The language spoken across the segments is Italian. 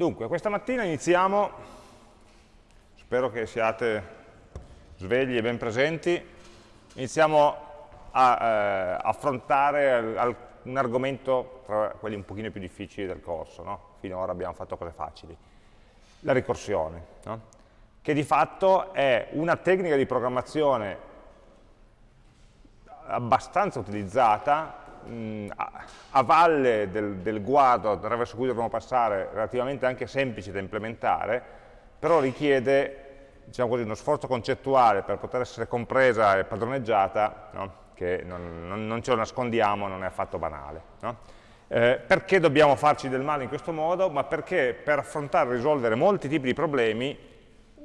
Dunque, questa mattina iniziamo, spero che siate svegli e ben presenti, iniziamo a eh, affrontare al, un argomento tra quelli un pochino più difficili del corso, no? finora abbiamo fatto cose facili, la ricorsione, no? che di fatto è una tecnica di programmazione abbastanza utilizzata mh, a, valle del, del guado attraverso cui dovremo passare, relativamente anche semplice da implementare, però richiede diciamo così, uno sforzo concettuale per poter essere compresa e padroneggiata, no? che non, non, non, ce lo nascondiamo, non è affatto banale. No? Eh, perché dobbiamo farci del male in questo modo? Ma perché per affrontare e risolvere molti tipi di problemi,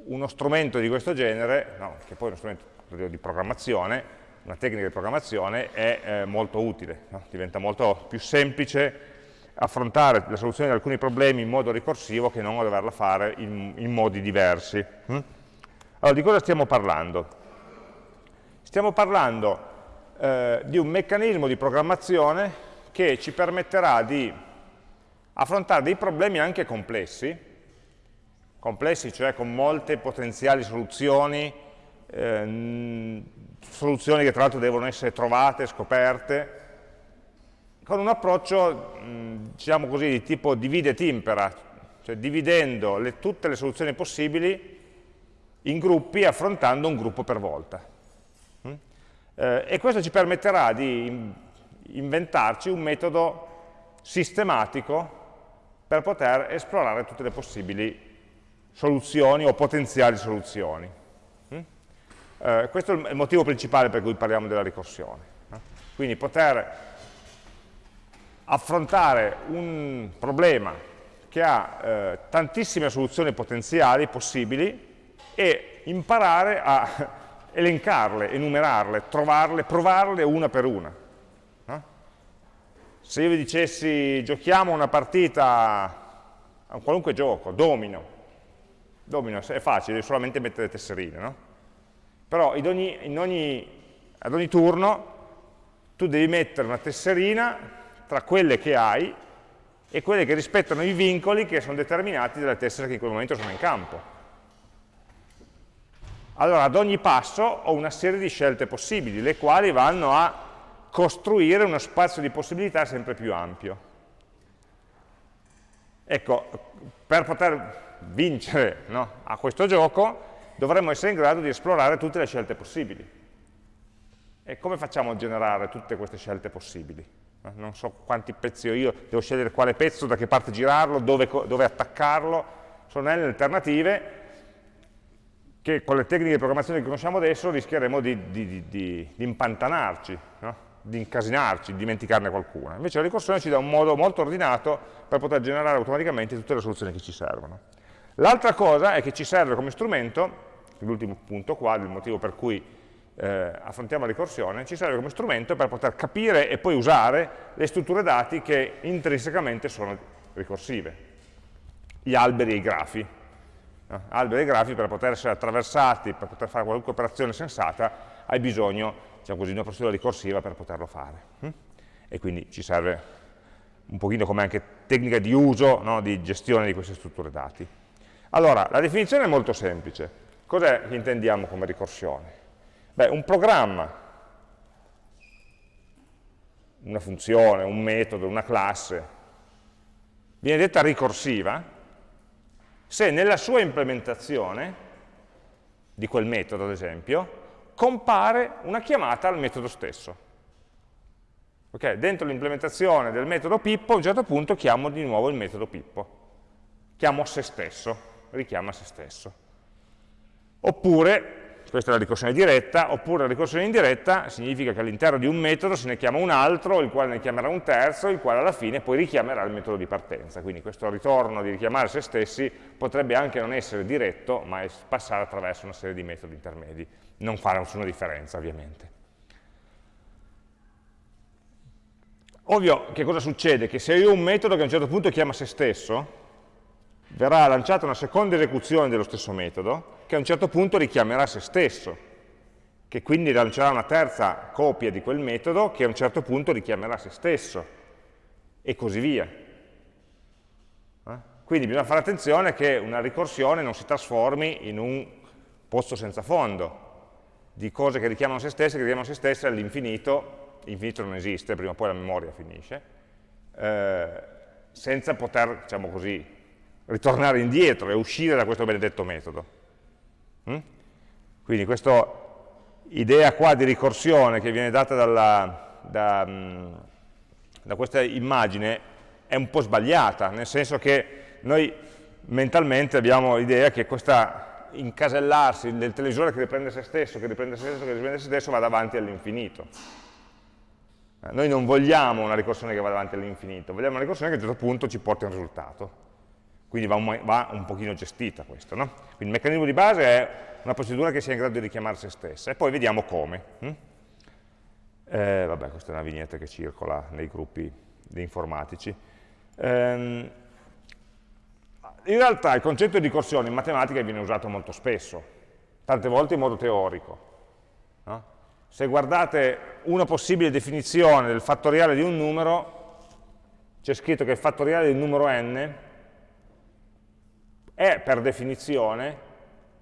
uno strumento di questo genere, no, che poi è uno strumento di programmazione, una tecnica di programmazione è eh, molto utile, no? diventa molto più semplice affrontare la soluzione di alcuni problemi in modo ricorsivo che non doverla fare in, in modi diversi. Hm? Allora, di cosa stiamo parlando? Stiamo parlando eh, di un meccanismo di programmazione che ci permetterà di affrontare dei problemi anche complessi, complessi cioè con molte potenziali soluzioni, eh, soluzioni che tra l'altro devono essere trovate, scoperte, con un approccio, diciamo così, di tipo divide et impera, cioè dividendo le, tutte le soluzioni possibili in gruppi affrontando un gruppo per volta. Eh, e questo ci permetterà di inventarci un metodo sistematico per poter esplorare tutte le possibili soluzioni o potenziali soluzioni. Eh, questo è il motivo principale per cui parliamo della ricorsione. Quindi poter affrontare un problema che ha eh, tantissime soluzioni potenziali possibili e imparare a elencarle, enumerarle, trovarle, provarle una per una. No? Se io vi dicessi giochiamo una partita a un qualunque gioco, domino, domino è facile, devi solamente mettere tesserine, no? Però ogni, ogni, ad ogni turno tu devi mettere una tesserina tra quelle che hai e quelle che rispettano i vincoli che sono determinati dalle tessere che in quel momento sono in campo. Allora ad ogni passo ho una serie di scelte possibili, le quali vanno a costruire uno spazio di possibilità sempre più ampio. Ecco, per poter vincere no, a questo gioco dovremmo essere in grado di esplorare tutte le scelte possibili. E come facciamo a generare tutte queste scelte possibili? Eh, non so quanti pezzi ho io, devo scegliere quale pezzo, da che parte girarlo, dove, dove attaccarlo. Sono delle alternative che con le tecniche di programmazione che conosciamo adesso rischieremo di, di, di, di impantanarci, no? di incasinarci, di dimenticarne qualcuna. Invece la ricorsione ci dà un modo molto ordinato per poter generare automaticamente tutte le soluzioni che ci servono. L'altra cosa è che ci serve come strumento, l'ultimo punto qua, il motivo per cui eh, affrontiamo la ricorsione, ci serve come strumento per poter capire e poi usare le strutture dati che intrinsecamente sono ricorsive, gli alberi e i grafi. No? Alberi e grafi per poter essere attraversati, per poter fare qualunque operazione sensata, hai bisogno diciamo così, di una procedura ricorsiva per poterlo fare. Hm? E quindi ci serve un pochino come anche tecnica di uso, no? di gestione di queste strutture dati. Allora, la definizione è molto semplice. Cos'è che intendiamo come ricorsione? Beh, un programma, una funzione, un metodo, una classe, viene detta ricorsiva se nella sua implementazione, di quel metodo ad esempio, compare una chiamata al metodo stesso. Okay? Dentro l'implementazione del metodo Pippo, a un certo punto chiamo di nuovo il metodo Pippo. Chiamo se stesso richiama se stesso. Oppure, questa è la ricorsione diretta, oppure la ricorsione indiretta significa che all'interno di un metodo se ne chiama un altro, il quale ne chiamerà un terzo, il quale alla fine poi richiamerà il metodo di partenza. Quindi questo ritorno di richiamare se stessi potrebbe anche non essere diretto, ma passare attraverso una serie di metodi intermedi. Non fare nessuna differenza, ovviamente. Ovvio, che cosa succede? Che se io ho un metodo che a un certo punto chiama se stesso, verrà lanciata una seconda esecuzione dello stesso metodo che a un certo punto richiamerà se stesso, che quindi lancerà una terza copia di quel metodo che a un certo punto richiamerà se stesso, e così via. Eh? Quindi bisogna fare attenzione che una ricorsione non si trasformi in un pozzo senza fondo di cose che richiamano se stesse, che richiamano se stesse all'infinito, l'infinito non esiste, prima o poi la memoria finisce, eh, senza poter, diciamo così, ritornare indietro e uscire da questo benedetto metodo. Mm? Quindi questa idea qua di ricorsione che viene data dalla, da, mm, da questa immagine è un po' sbagliata, nel senso che noi mentalmente abbiamo l'idea che questo incasellarsi del televisore che riprende se stesso, che riprende se stesso, che riprende se stesso, vada avanti all'infinito. Noi non vogliamo una ricorsione che vada avanti all'infinito, vogliamo una ricorsione che a un certo punto ci porti a un risultato. Quindi va un, va un pochino gestita questo. No? Quindi il meccanismo di base è una procedura che sia in grado di richiamare se stessa e poi vediamo come. Hm? Eh, vabbè, questa è una vignetta che circola nei gruppi di informatici. Ehm, in realtà il concetto di ricorsione in matematica viene usato molto spesso, tante volte in modo teorico. No? Se guardate una possibile definizione del fattoriale di un numero, c'è scritto che il fattoriale del numero n è per definizione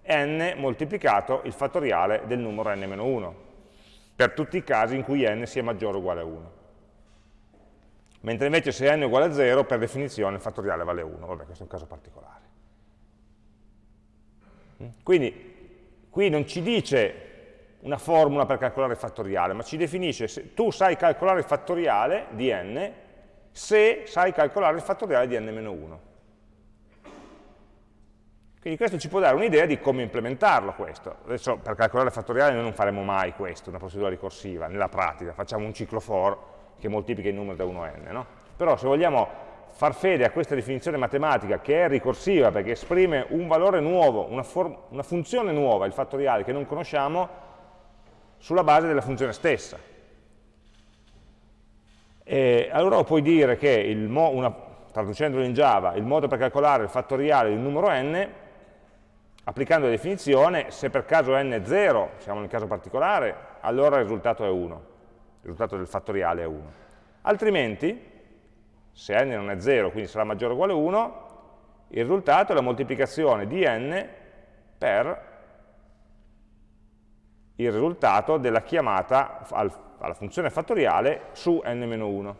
n moltiplicato il fattoriale del numero n-1, per tutti i casi in cui n sia maggiore o uguale a 1 mentre invece se n è uguale a 0, per definizione il fattoriale vale 1, vabbè questo è un caso particolare. Quindi qui non ci dice una formula per calcolare il fattoriale, ma ci definisce se tu sai calcolare il fattoriale di n se sai calcolare il fattoriale di n-1. Quindi questo ci può dare un'idea di come implementarlo questo. Adesso per calcolare il fattoriale noi non faremo mai questo, una procedura ricorsiva, nella pratica, facciamo un ciclo for che moltiplica il numero da 1 a n. No? Però se vogliamo far fede a questa definizione matematica che è ricorsiva perché esprime un valore nuovo, una, una funzione nuova, il fattoriale che non conosciamo, sulla base della funzione stessa. E allora puoi dire che, una, traducendolo in Java, il modo per calcolare il fattoriale di un numero n, applicando la definizione, se per caso n è 0, siamo nel caso particolare, allora il risultato è 1 il risultato del fattoriale è 1. Altrimenti, se n non è 0, quindi sarà maggiore o uguale a 1, il risultato è la moltiplicazione di n per il risultato della chiamata al, alla funzione fattoriale su n-1.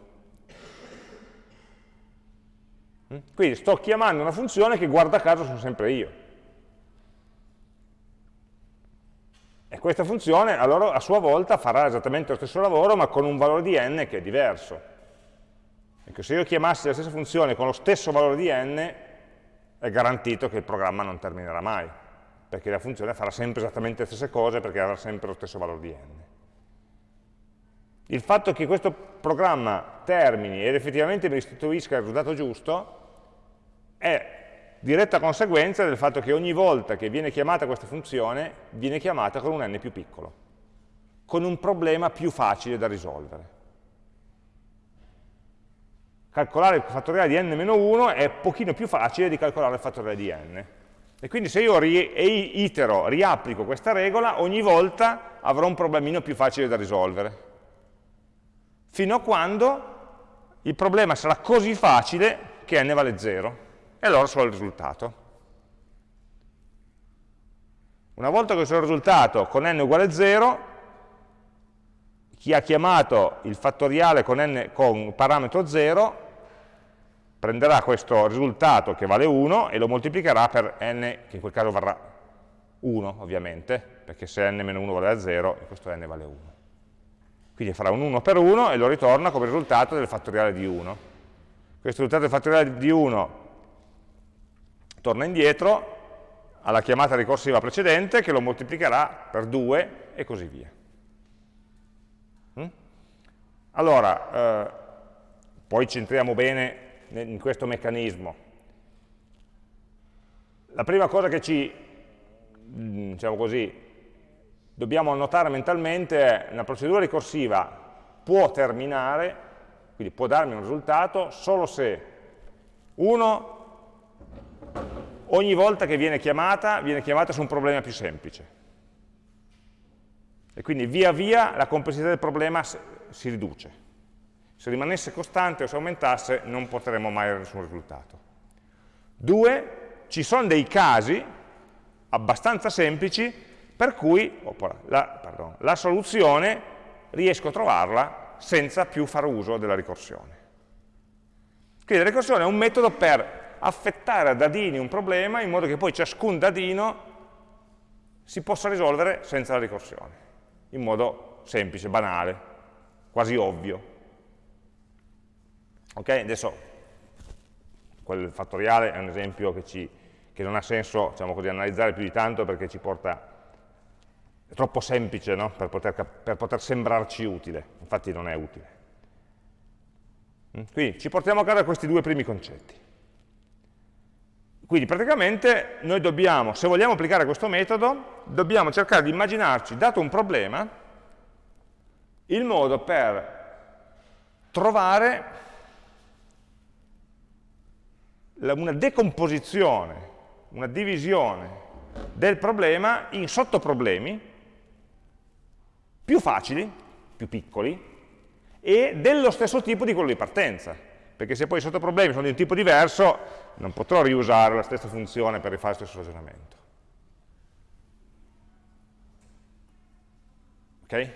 Mm? Quindi sto chiamando una funzione che guarda caso sono sempre io. E questa funzione allora a sua volta farà esattamente lo stesso lavoro ma con un valore di n che è diverso. Ecco, se io chiamassi la stessa funzione con lo stesso valore di n è garantito che il programma non terminerà mai, perché la funzione farà sempre esattamente le stesse cose perché avrà sempre lo stesso valore di n. Il fatto che questo programma termini ed effettivamente mi restituisca il risultato giusto è diretta conseguenza del fatto che ogni volta che viene chiamata questa funzione, viene chiamata con un n più piccolo, con un problema più facile da risolvere. Calcolare il fattoriale di n-1 è pochino più facile di calcolare il fattoriale di n. E quindi se io ri itero, riapplico questa regola, ogni volta avrò un problemino più facile da risolvere. Fino a quando il problema sarà così facile che n vale 0 e allora so il risultato. Una volta che so il risultato con n uguale a 0, chi ha chiamato il fattoriale con, n, con parametro 0 prenderà questo risultato che vale 1 e lo moltiplicherà per n, che in quel caso varrà 1 ovviamente, perché se n-1 vale a 0, questo n vale 1. Quindi farà un 1 per 1 e lo ritorna come risultato del fattoriale di 1. Questo risultato del fattoriale di 1 torna indietro alla chiamata ricorsiva precedente che lo moltiplicherà per 2 e così via. Mm? Allora, eh, poi centriamo bene in questo meccanismo. La prima cosa che ci, mm, diciamo così, dobbiamo annotare mentalmente è una procedura ricorsiva può terminare, quindi può darmi un risultato, solo se uno ogni volta che viene chiamata, viene chiamata su un problema più semplice. E quindi via via la complessità del problema si riduce. Se rimanesse costante o se aumentasse non porteremo mai a nessun risultato. Due, ci sono dei casi abbastanza semplici per cui la, pardon, la soluzione riesco a trovarla senza più fare uso della ricorsione. Quindi la ricorsione è un metodo per affettare a dadini un problema in modo che poi ciascun dadino si possa risolvere senza la ricorsione, in modo semplice, banale, quasi ovvio. Ok? Adesso quel fattoriale è un esempio che, ci, che non ha senso diciamo così, analizzare più di tanto perché ci porta è troppo semplice no? per, poter, per, poter, sembrarci utile, infatti non è utile. Mm? Quindi ci portiamo a casa questi due primi concetti. Quindi praticamente noi dobbiamo, se vogliamo applicare questo metodo, dobbiamo cercare di immaginarci, dato un problema, il modo per trovare una decomposizione, una divisione del problema in sottoproblemi più facili, più piccoli, e dello stesso tipo di quello di partenza. Perché se poi i sottoproblemi sono di un tipo diverso, non potrò riusare la stessa funzione per rifare lo stesso ragionamento. Ok?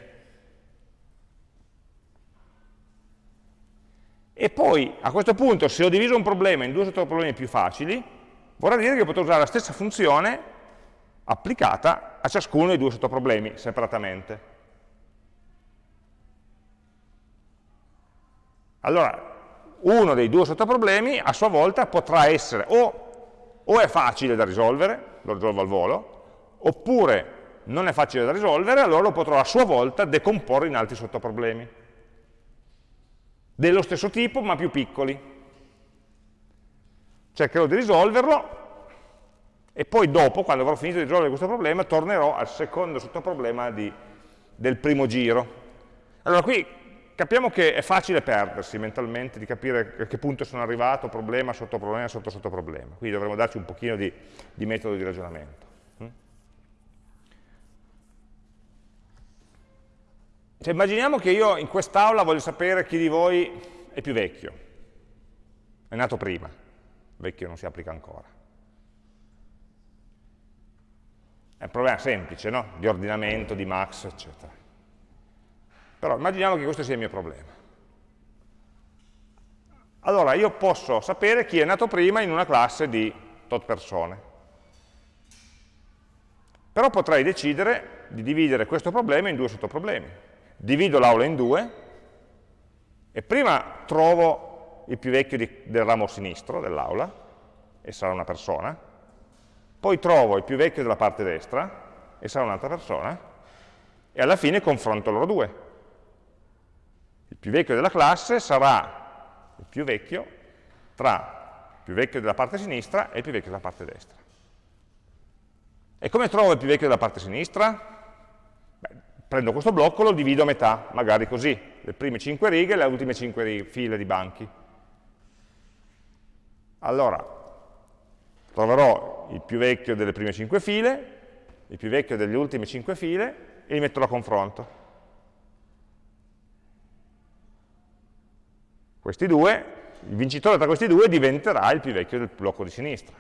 E poi, a questo punto, se ho diviso un problema in due sottoproblemi più facili, vorrà dire che potrò usare la stessa funzione applicata a ciascuno dei due sottoproblemi separatamente. Allora, uno dei due sottoproblemi a sua volta potrà essere o, o è facile da risolvere, lo risolvo al volo, oppure non è facile da risolvere, allora lo potrò a sua volta decomporre in altri sottoproblemi. Dello stesso tipo, ma più piccoli. Cercherò di risolverlo e poi dopo, quando avrò finito di risolvere questo problema, tornerò al secondo sottoproblema di, del primo giro. Allora qui capiamo che è facile perdersi mentalmente, di capire a che punto sono arrivato, problema, sottoproblema, sotto sottoproblema. Quindi dovremmo darci un pochino di, di metodo di ragionamento. Mm? Cioè, immaginiamo che io in quest'aula voglio sapere chi di voi è più vecchio, è nato prima, vecchio non si applica ancora. È un problema semplice, no? Di ordinamento, di max, eccetera. Però immaginiamo che questo sia il mio problema. Allora io posso sapere chi è nato prima in una classe di tot persone. Però potrei decidere di dividere questo problema in due sottoproblemi. Divido l'aula in due e prima trovo il più vecchio di, del ramo sinistro dell'aula, e sarà una persona, poi trovo il più vecchio della parte destra, e sarà un'altra persona, e alla fine confronto loro due più vecchio della classe sarà il più vecchio tra il più vecchio della parte sinistra e il più vecchio della parte destra. E come trovo il più vecchio della parte sinistra? Beh, prendo questo blocco e lo divido a metà, magari così, le prime 5 righe e le ultime 5 file di banchi. Allora, troverò il più vecchio delle prime 5 file, il più vecchio delle ultime 5 file e li metto a confronto. Questi due, il vincitore tra questi due diventerà il più vecchio del blocco di sinistra.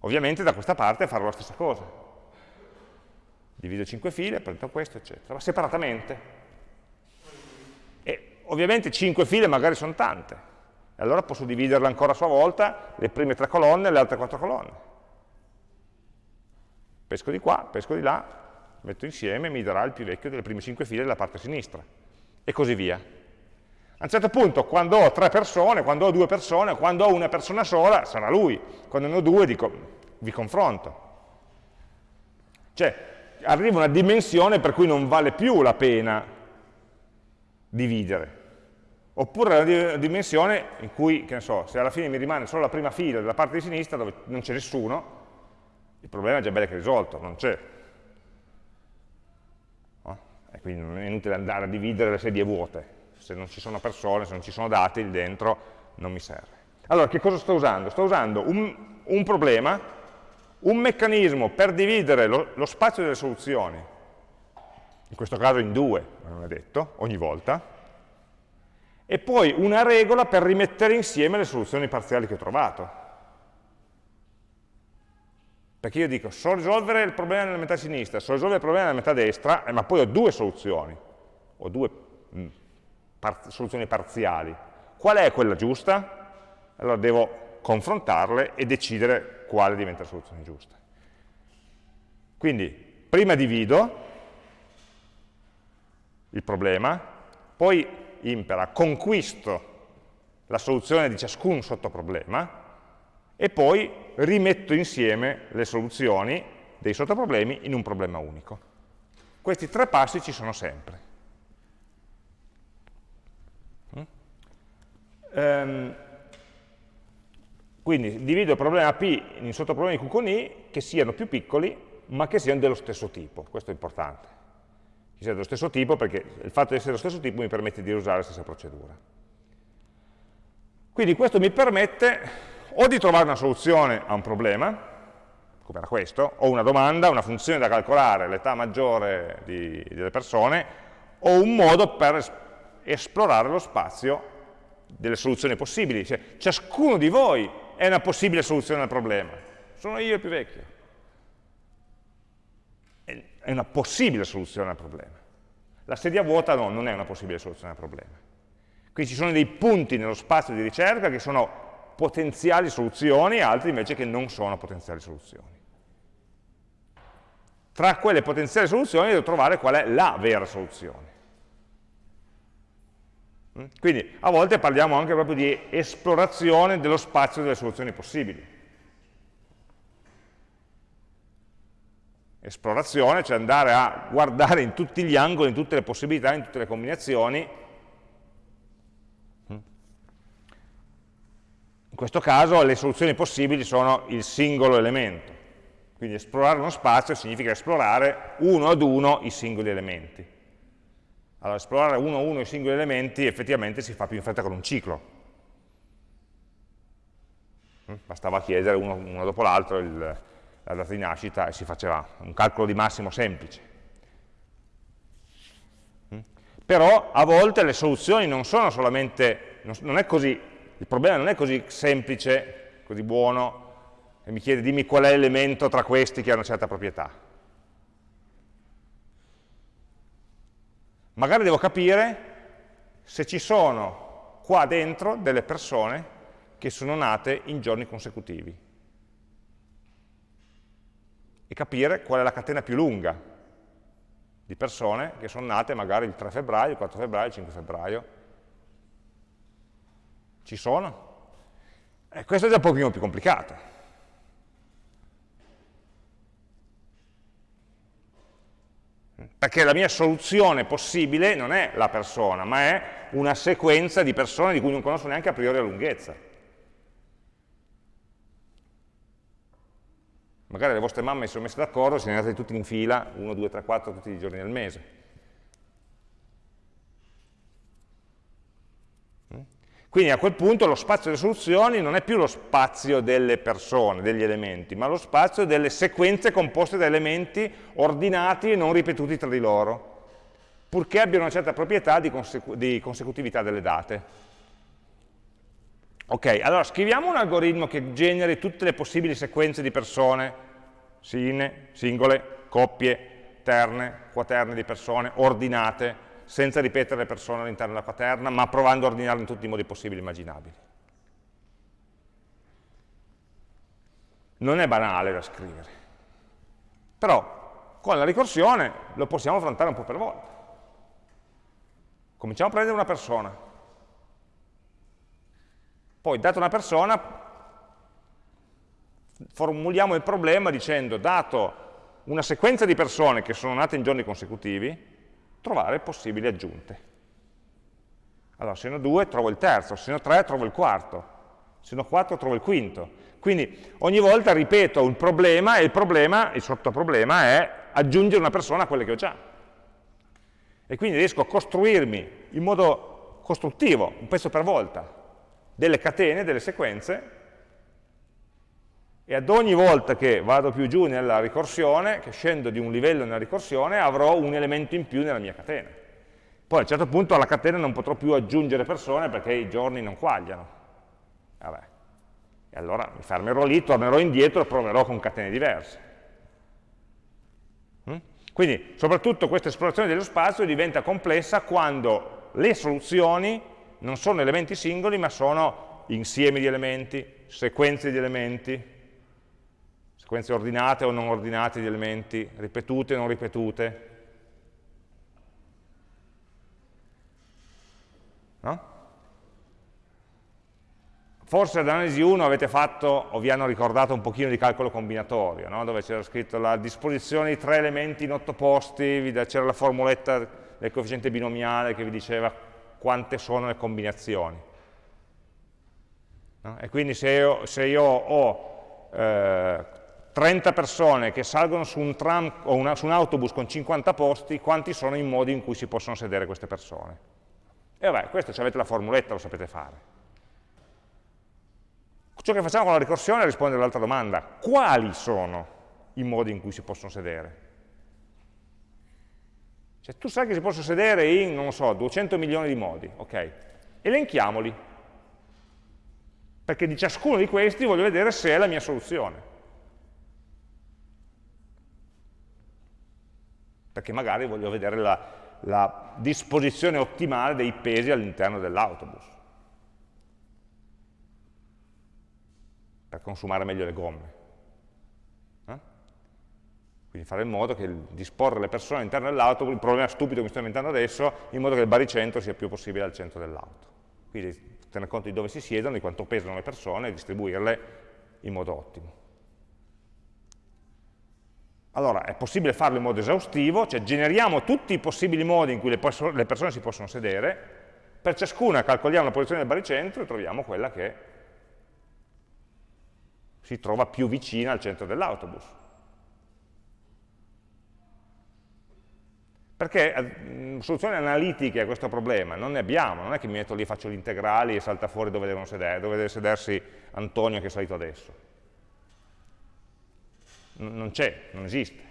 Ovviamente da questa parte farò la stessa cosa. Divido 5 file, prendo questo, eccetera, ma separatamente. E ovviamente 5 file magari sono tante, allora posso dividerle ancora a sua volta, le prime tre colonne e le altre quattro colonne. Pesco di qua, pesco di là, metto insieme mi darà il più vecchio delle prime 5 file della parte sinistra. E così via. A un certo punto, quando ho tre persone, quando ho due persone, quando ho una persona sola, sarà lui. Quando ne ho due, dico, vi confronto. Cioè, arriva una dimensione per cui non vale più la pena dividere. Oppure una dimensione in cui, che ne so, se alla fine mi rimane solo la prima fila della parte di sinistra dove non c'è nessuno, il problema è già bello che risolto, non c'è. No? E quindi non è inutile andare a dividere le sedie vuote se non ci sono persone, se non ci sono dati lì dentro, non mi serve. Allora, che cosa sto usando? Sto usando un, un problema, un meccanismo per dividere lo, lo, spazio delle soluzioni, in questo caso in due, ma non è detto, ogni volta, e poi una regola per rimettere insieme le soluzioni parziali che ho trovato. Perché io dico, so risolvere il problema nella metà sinistra, so risolvere il problema nella metà destra, eh, ma poi ho due soluzioni, ho due mm, par soluzioni parziali. Qual è quella giusta? Allora devo confrontarle e decidere quale diventa la soluzione giusta. Quindi, prima divido il problema, poi impera, conquisto la soluzione di ciascun sottoproblema e poi rimetto insieme le soluzioni dei sottoproblemi in un problema unico. Questi tre passi ci sono sempre. Um, quindi divido il problema P in sottoproblemi Q con I che siano più piccoli ma che siano dello stesso tipo, questo è importante. Che sia dello stesso tipo perché il fatto di essere dello stesso tipo mi permette di usare la stessa procedura. Quindi questo mi permette o di trovare una soluzione a un problema, come era questo, o una domanda, una funzione da calcolare, l'età maggiore di, delle persone, o un modo per esplorare lo spazio delle soluzioni possibili. Cioè, ciascuno di voi è una possibile soluzione al problema. Sono io il più vecchio. È una possibile soluzione al problema. La sedia vuota no, non è una possibile soluzione al problema. Quindi ci sono dei punti nello spazio di ricerca che sono potenziali soluzioni e altri invece che non sono potenziali soluzioni. Tra quelle potenziali soluzioni devo trovare qual è la vera soluzione. Mm? Quindi a volte parliamo anche proprio di esplorazione dello spazio delle soluzioni possibili. Esplorazione, cioè andare a guardare in tutti gli angoli, in tutte le possibilità, in tutte le combinazioni, In questo caso le soluzioni possibili sono il singolo elemento, quindi esplorare uno spazio significa esplorare uno ad uno i singoli elementi. Allora, esplorare uno a uno i singoli elementi effettivamente si fa più in fretta con un ciclo. Mm? Bastava chiedere uno, uno dopo l'altro la data di nascita e si faceva un calcolo di massimo semplice. Mm? Però a volte le soluzioni non sono solamente, non è così il problema non è così semplice, così buono, e mi chiede dimmi qual è l'elemento tra questi che ha una certa proprietà. Magari devo capire se ci sono qua dentro delle persone che sono nate in giorni consecutivi e capire qual è la catena più lunga di persone che sono nate magari il 3 febbraio, il 4 febbraio, il 5 febbraio, ci sono? E questo è già un pochino più complicato. Perché la mia soluzione possibile non è la persona, ma è una sequenza di persone di cui non conosco neanche a priori la lunghezza. Magari le vostre mamme si sono messe d'accordo, siete andate tutti in fila, 1, 2, 3, 4, tutti i giorni del mese. Quindi a quel punto lo spazio delle soluzioni non è più lo spazio delle persone, degli elementi, ma lo spazio delle sequenze composte da elementi ordinati e non ripetuti tra di loro, purché abbiano una certa proprietà di, consecu di consecutività delle date. Ok, allora scriviamo un algoritmo che generi tutte le possibili sequenze di persone, singole, coppie, terne, quaterne di persone, ordinate, senza ripetere le persone all'interno della quaterna, ma provando a ordinarle in tutti i modi possibili e immaginabili. Non è banale da scrivere, però con la ricorsione lo possiamo affrontare un po' per volta. Cominciamo a prendere una persona, poi data una persona formuliamo il problema dicendo dato una sequenza di persone che sono nate in giorni consecutivi, trovare possibili aggiunte. Allora, se ne ho due, trovo il terzo, se ne ho tre, trovo il quarto, se ne ho quattro, trovo il quinto. Quindi ogni volta ripeto un problema e il problema, il sottoproblema è aggiungere una persona a quelle che ho già. E quindi riesco a costruirmi in modo costruttivo, un pezzo per volta, delle catene, delle sequenze e ad ogni volta che vado più giù nella ricorsione, che scendo di un livello nella ricorsione, avrò un elemento in più nella mia catena. Poi a un certo punto alla catena non potrò più aggiungere persone perché i giorni non quagliano. Vabbè. E allora mi fermerò lì, tornerò indietro e proverò con catene diverse. Mm? Quindi, soprattutto questa esplorazione dello spazio diventa complessa quando le soluzioni non sono elementi singoli, ma sono insiemi di elementi, sequenze di elementi, sequenze ordinate o non ordinate di elementi, ripetute o non ripetute. No? Forse analisi 1 avete fatto o vi hanno ricordato un pochino di calcolo combinatorio, no? dove c'era scritto la disposizione di tre elementi in otto posti, c'era la formuletta del coefficiente binomiale che vi diceva quante sono le combinazioni. No? E quindi se io, se io ho eh, 30 persone che salgono su un tram o una, su un autobus con 50 posti, quanti sono i modi in cui si possono sedere queste persone? E vabbè, questo se avete la formuletta lo sapete fare. Ciò che facciamo con la ricorsione è rispondere all'altra domanda. Quali sono i modi in cui si possono sedere? Cioè, tu sai che si possono sedere in, non so, 200 milioni di modi, ok? Elenchiamoli. Perché di ciascuno di questi voglio vedere se è la mia soluzione. Perché magari voglio vedere la, la disposizione ottimale dei pesi all'interno dell'autobus. per consumare meglio le gomme. Eh? Quindi fare in modo che disporre le persone all'interno dell'auto, il problema stupido che mi sto inventando adesso, in modo che il baricentro sia più possibile al centro dell'auto. Quindi tenere conto di dove si siedono, di quanto pesano le persone e distribuirle in modo ottimo. Allora, è possibile farlo in modo esaustivo, cioè generiamo tutti i possibili modi in cui le, persone si possono sedere, per ciascuna calcoliamo la posizione del baricentro e troviamo quella che si trova più vicina al centro dell'autobus. Perché eh, soluzioni analitiche a questo problema non ne abbiamo, non è che mi metto lì, faccio gli integrali e salta fuori dove, sedere, dove deve sedersi Antonio che è salito adesso. Non c'è, non esiste.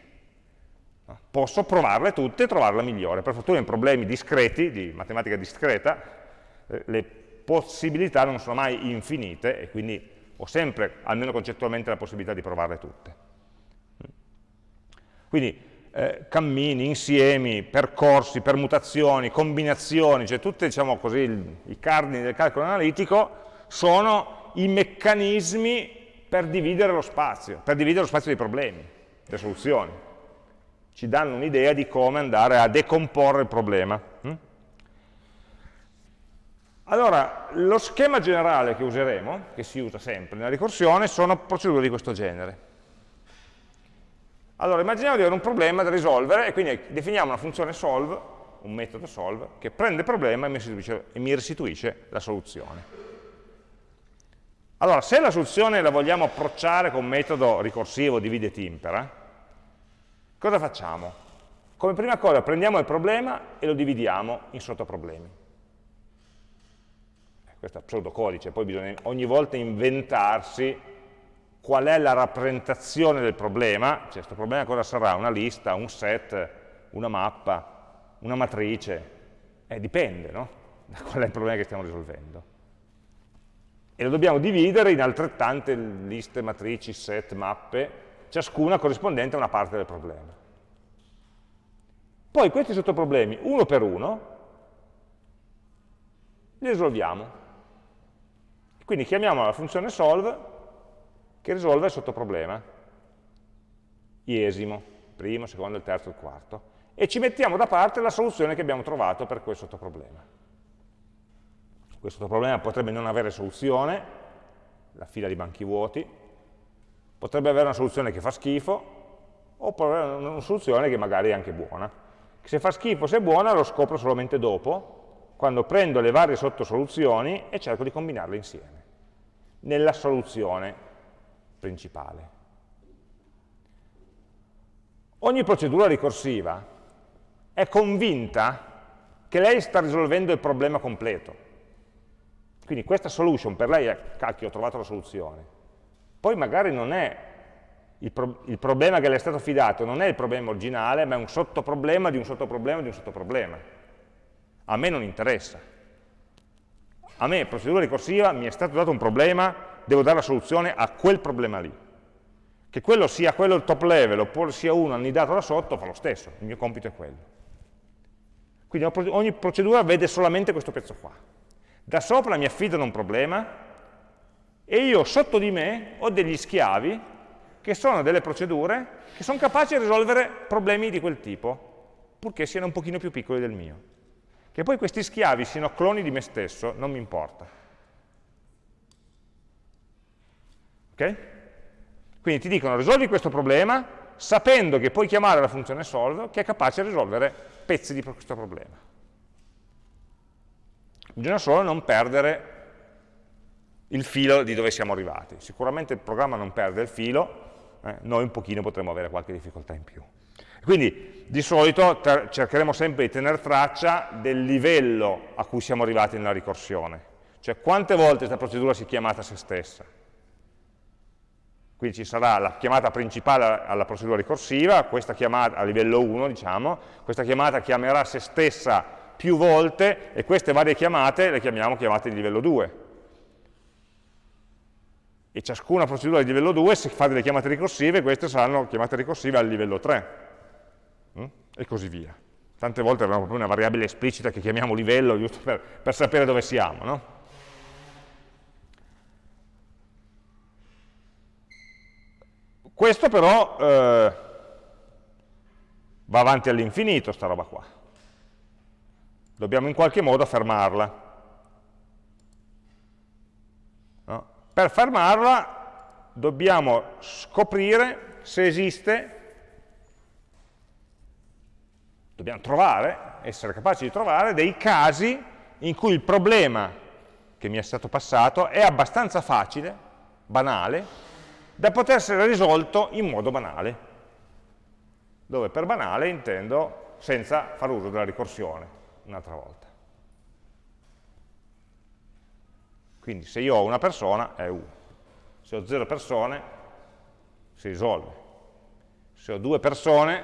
Posso provarle tutte e trovare la migliore. Per fortuna in problemi discreti, di matematica discreta, eh, le possibilità non sono mai infinite e quindi ho sempre, almeno concettualmente, la possibilità di provarle tutte. Quindi eh, cammini, insiemi, percorsi, permutazioni, combinazioni, cioè tutti diciamo i cardini del calcolo analitico sono i meccanismi per dividere lo spazio, per dividere lo spazio dei problemi, delle soluzioni. Ci danno un'idea di come andare a decomporre il problema. Hm? Allora, lo schema generale che useremo, che si usa sempre nella ricorsione, sono procedure di questo genere. Allora, immaginiamo di avere un problema da risolvere e quindi definiamo una funzione solve, un metodo solve, che prende il problema e mi restituisce, e mi restituisce la soluzione. Allora, se la soluzione la vogliamo approcciare con metodo ricorsivo divide et impera, cosa facciamo? Come prima cosa prendiamo il problema e lo dividiamo in sottoproblemi questo è pseudocodice, poi bisogna ogni volta inventarsi qual è la rappresentazione del problema, cioè questo problema cosa sarà? Una lista, un set, una mappa, una matrice, eh, dipende no? da qual è il problema che stiamo risolvendo. E lo dobbiamo dividere in altrettante liste, matrici, set, mappe, ciascuna corrispondente a una parte del problema. Poi questi sottoproblemi, uno per uno, li risolviamo. Quindi chiamiamo la funzione solve che risolve il sottoproblema, iesimo, primo, secondo, il terzo, il quarto, e ci mettiamo da parte la soluzione che abbiamo trovato per quel sottoproblema. Questo sottoproblema potrebbe non avere soluzione, la fila di banchi vuoti, potrebbe avere una soluzione che fa schifo, oppure una soluzione che magari è anche buona. Se fa schifo, se è buona, lo scopro solamente dopo, quando prendo le varie sottosoluzioni e cerco di combinarle insieme, nella soluzione principale. Ogni procedura ricorsiva è convinta che lei sta risolvendo il problema completo. Quindi questa solution per lei è, cacchio, ho trovato la soluzione. Poi magari non è il, pro il problema che le è stato affidato, non è il problema originale, ma è un sottoproblema di un sottoproblema di un sottoproblema a me non interessa. A me, procedura ricorsiva, mi è stato dato un problema devo dare la soluzione a quel problema lì. Che quello sia quello il top level oppure sia uno annidato da sotto, fa lo stesso, il mio compito è quello. Quindi ogni procedura vede solamente questo pezzo qua. Da sopra mi affidano un problema e io sotto di me ho degli schiavi che sono delle procedure che sono capaci di risolvere problemi di quel tipo, purché siano un pochino più piccoli del mio. Che poi questi schiavi siano cloni di me stesso, non mi importa. Ok? Quindi ti dicono risolvi questo problema sapendo che puoi chiamare la funzione solve che è capace di risolvere pezzi di questo problema. Bisogna solo non perdere il filo di dove siamo arrivati. Sicuramente il programma non perde il filo, eh, noi un pochino potremo avere qualche difficoltà in più. Quindi di solito cercheremo sempre di tenere traccia del livello a cui siamo arrivati nella ricorsione, cioè quante volte questa procedura si è chiamata a se stessa. Quindi ci sarà la chiamata principale alla procedura ricorsiva, questa chiamata a livello 1, diciamo, questa chiamata chiamerà se stessa più volte e queste varie chiamate le chiamiamo chiamate di livello 2 e ciascuna procedura di livello 2 se fa delle chiamate ricorsive, queste saranno chiamate ricorsive al livello 3 mm? e così via. Tante volte abbiamo proprio una variabile esplicita che chiamiamo livello giusto per, per sapere dove siamo. No? Questo però eh, va avanti all'infinito, sta roba qua. Dobbiamo in qualche modo fermarla. Per fermarla dobbiamo scoprire se esiste, dobbiamo trovare, essere capaci di trovare dei casi in cui il problema che mi è stato passato è abbastanza facile, banale, da poter essere risolto in modo banale. Dove per banale intendo senza far uso della ricorsione un'altra volta. Quindi se io ho una persona è 1, se ho 0 persone si risolve. Se ho due persone,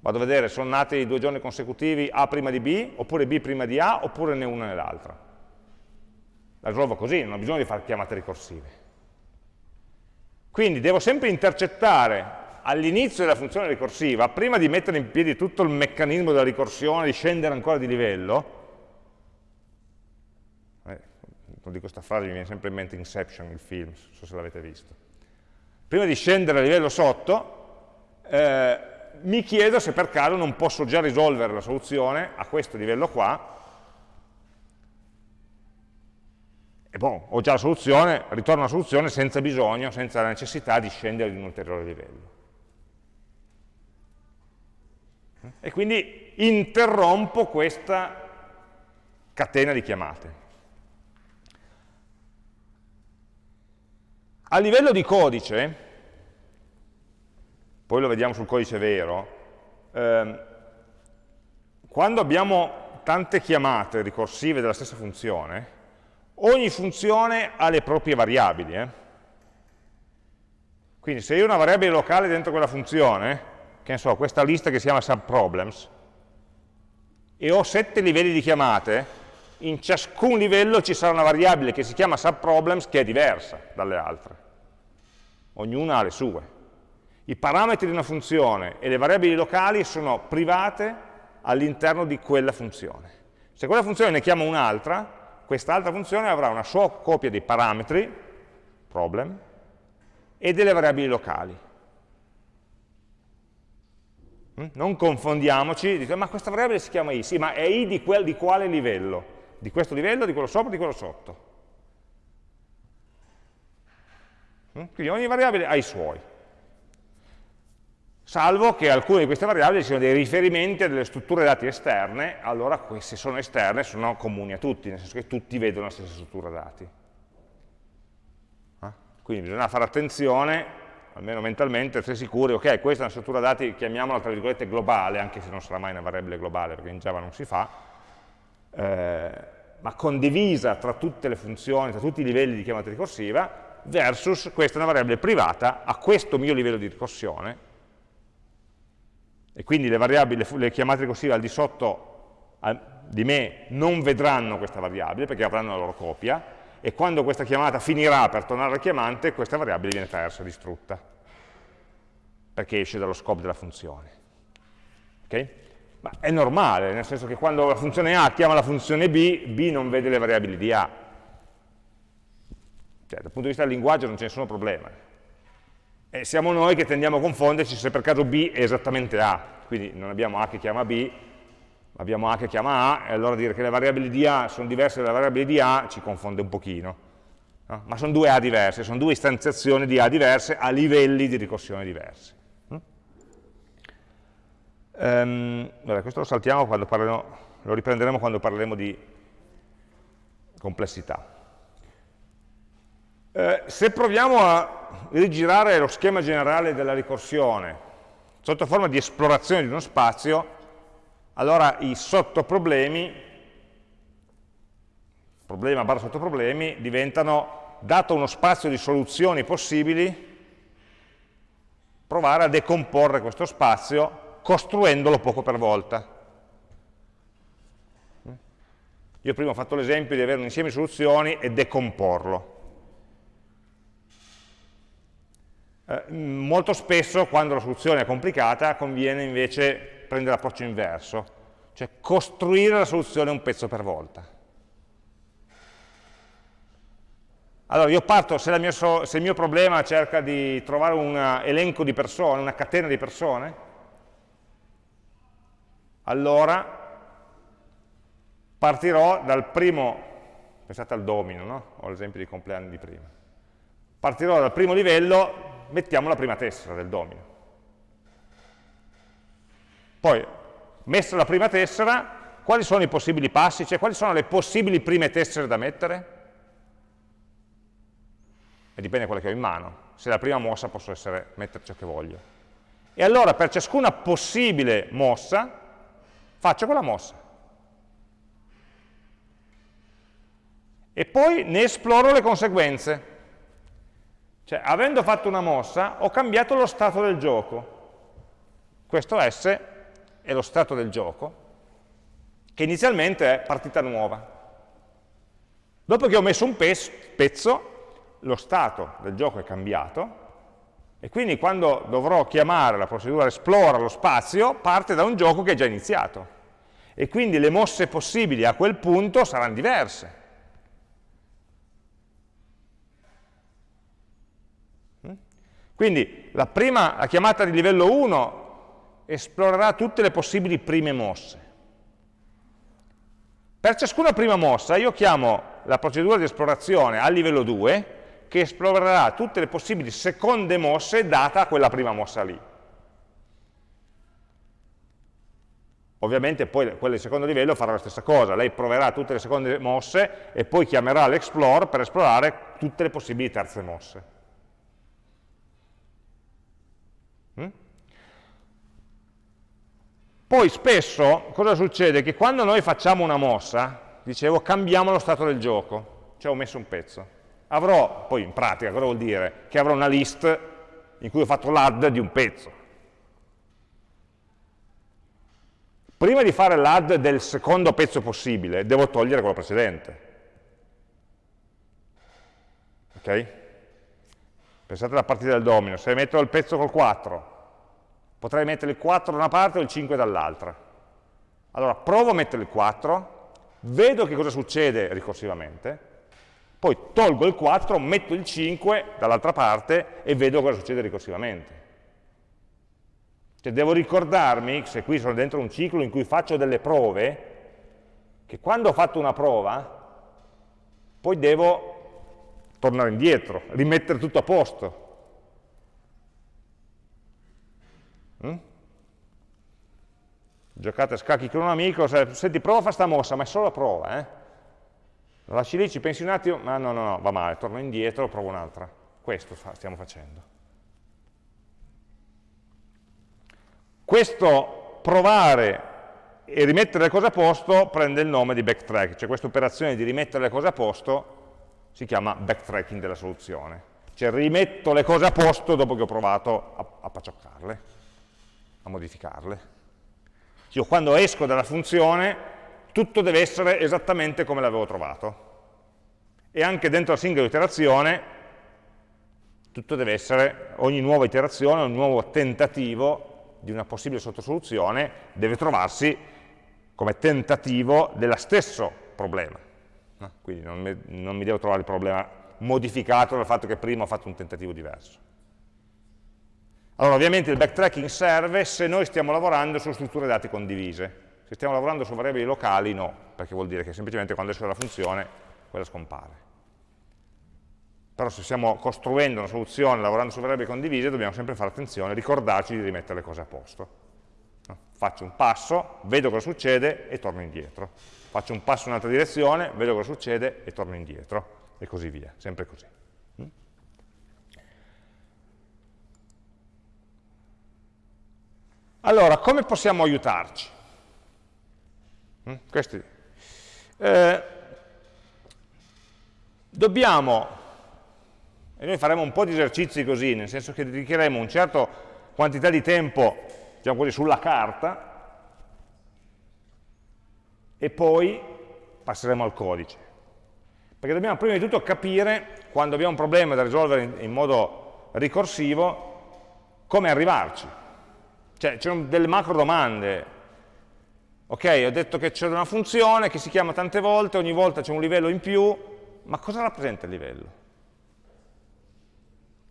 vado a vedere, sono nati due giorni consecutivi A prima di B, oppure B prima di A, oppure né una né l'altra. La risolvo così, non ho bisogno di fare chiamate ricorsive. Quindi devo sempre intercettare all'inizio della funzione ricorsiva, prima di mettere in piedi tutto il meccanismo della ricorsione, di scendere ancora di livello, quando dico questa frase mi viene sempre in mente Inception, il film, non so se l'avete visto. Prima di scendere a livello sotto, eh, mi chiedo se per caso non posso già risolvere la soluzione a questo livello qua, e boh, ho già la soluzione, ritorno alla soluzione senza bisogno, senza la necessità di scendere di un ulteriore livello. E quindi interrompo questa catena di chiamate. A livello di codice, poi lo vediamo sul codice vero, ehm, quando abbiamo tante chiamate ricorsive della stessa funzione, ogni funzione ha le proprie variabili. Eh? Quindi se io ho una variabile locale dentro quella funzione, che ne so, questa lista che si chiama subproblems, e ho sette livelli di chiamate, in ciascun livello ci sarà una variabile che si chiama subproblems che è diversa dalle altre. Ognuna ha le sue. I parametri di una funzione e le variabili locali sono private all'interno di quella funzione. Se quella funzione ne chiama un'altra, quest'altra funzione avrà una sua copia dei parametri, problem, e delle variabili locali. Mm? Non confondiamoci, dite, ma questa variabile si chiama i, sì, ma è i di, quel, di quale livello? di questo livello, di quello sopra, di quello sotto. Mm? Quindi ogni variabile ha i suoi. Salvo che alcune di queste variabili siano dei riferimenti a delle strutture dati esterne, allora se sono esterne sono comuni a tutti, nel senso che tutti vedono la stessa struttura dati. Eh? Quindi bisogna fare attenzione, almeno mentalmente, essere sicuri, ok, questa è una struttura dati, chiamiamola tra virgolette globale, anche se non sarà mai una variabile globale, perché in Java non si fa, eh, ma condivisa tra tutte le funzioni, tra tutti i livelli di chiamata ricorsiva, versus questa è una variabile privata a questo mio livello di ricorsione, e quindi le, variabili, le chiamate ricorsive al di sotto di me non vedranno questa variabile perché avranno la loro copia, e quando questa chiamata finirà per tornare al chiamante, questa variabile viene persa, distrutta, perché esce dallo scope della funzione. Okay? Ma è normale, nel senso che quando la funzione A chiama la funzione B, B non vede le variabili di A. Cioè, dal punto di vista del linguaggio non c'è nessun problema. E siamo noi che tendiamo a confonderci se per caso B è esattamente A, quindi non abbiamo A che chiama B, abbiamo A che chiama A, e allora dire che le variabili di A sono diverse dalle variabili di A ci confonde un pochino. No? Ma sono due A diverse, sono due istanziazioni di A diverse a livelli di ricorsione diversi. Um, vabbè, questo lo saltiamo quando parleremo, lo riprenderemo quando parleremo di complessità. Eh, se proviamo a rigirare lo schema generale della ricorsione sotto forma di esplorazione di uno spazio, allora i sottoproblemi, problema barra sottoproblemi, diventano, dato uno spazio di soluzioni possibili, provare a decomporre questo spazio costruendolo poco per volta. Io prima ho fatto l'esempio di avere un insieme di soluzioni e decomporlo. Eh, molto spesso quando la soluzione è complicata conviene invece prendere l'approccio inverso, cioè costruire la soluzione un pezzo per volta. Allora io parto, se, mia, se il mio problema cerca di trovare un elenco di persone, una catena di persone, allora partirò dal primo, pensate al domino, no? ho l'esempio di compleanni di prima, partirò dal primo livello mettiamo la prima tessera del domino. Poi, messa la prima tessera, quali sono i possibili passi? Cioè, quali sono le possibili prime tessere da mettere? E dipende da quelle che ho in mano. Se la prima mossa posso essere, mettere ciò che voglio. E allora, per ciascuna possibile mossa, faccio quella mossa. E poi ne esploro le conseguenze. Cioè, avendo fatto una mossa, ho cambiato lo stato del gioco. Questo S è lo stato del gioco, che inizialmente è partita nuova. Dopo che ho messo un pezzo, lo stato del gioco è cambiato, e quindi quando dovrò chiamare la procedura esplora lo spazio, parte da un gioco che è già iniziato. E quindi le mosse possibili a quel punto saranno diverse. Quindi la, prima, la chiamata di livello 1 esplorerà tutte le possibili prime mosse. Per ciascuna prima mossa io chiamo la procedura di esplorazione al livello 2 che esplorerà tutte le possibili seconde mosse data a quella prima mossa lì. Ovviamente poi quella di secondo livello farà la stessa cosa, lei proverà tutte le seconde mosse e poi chiamerà l'explore per esplorare tutte le possibili terze mosse. Poi spesso cosa succede? Che quando noi facciamo una mossa, dicevo, cambiamo lo stato del gioco, cioè ho messo un pezzo. Avrò, poi in pratica cosa vuol dire? Che avrò una list in cui ho fatto l'add di un pezzo. Prima di fare l'add del secondo pezzo possibile, devo togliere quello precedente. Ok? Pensate alla partita del domino, se metto il pezzo col 4, Potrei mettere il 4 da una parte e il 5 dall'altra. Allora provo a mettere il 4, vedo che cosa succede ricorsivamente, poi tolgo il 4, metto il 5 dall'altra parte e vedo cosa succede ricorsivamente. Cioè devo ricordarmi, se qui sono dentro un ciclo in cui faccio delle prove, che quando ho fatto una prova, poi devo tornare indietro, rimettere tutto a posto, Giocate a scacchi con un amico, senti prova a fare sta mossa, ma è solo la prova, eh? Lo lasci lì, ci pensi un attimo, ma no, no, no, va male, torno indietro, provo un'altra. Questo stiamo facendo. Questo provare e rimettere le cose a posto prende il nome di backtrack, cioè questa operazione di rimettere le cose a posto si chiama backtracking della soluzione. Cioè rimetto le cose a posto dopo che ho provato a, a paccioccarle a modificarle. Io quando esco dalla funzione tutto deve essere esattamente come l'avevo trovato. e anche dentro la singola iterazione tutto deve essere, ogni nuova iterazione, ogni nuovo tentativo di una possibile sottosoluzione deve trovarsi come tentativo dello stesso problema. Quindi non mi, non mi devo trovare il problema modificato dal fatto che prima ho fatto un tentativo diverso. Allora, ovviamente il backtracking serve se noi stiamo lavorando su strutture dati condivise. Se stiamo lavorando su variabili locali, no, perché vuol dire che semplicemente quando esce la funzione, quella scompare. Però se stiamo costruendo una soluzione lavorando su variabili condivise, dobbiamo sempre fare attenzione, ricordarci di rimettere le cose a posto. Faccio un passo, vedo cosa succede e torno indietro. Faccio un passo in un'altra direzione, vedo cosa succede e torno indietro. E così via, sempre così. Allora, come possiamo aiutarci? Mm? Eh, dobbiamo e noi faremo un po' di esercizi così, nel senso che dedicheremo un certo quantità di tempo, diciamo così, sulla carta, e poi passeremo al codice. Perché dobbiamo prima di tutto capire, quando abbiamo un problema da risolvere in, in modo ricorsivo, come arrivarci. Cioè, ci sono delle macro domande. Ok, ho detto che c'è una funzione che si chiama tante volte, ogni volta c'è un livello in più, ma cosa rappresenta il livello?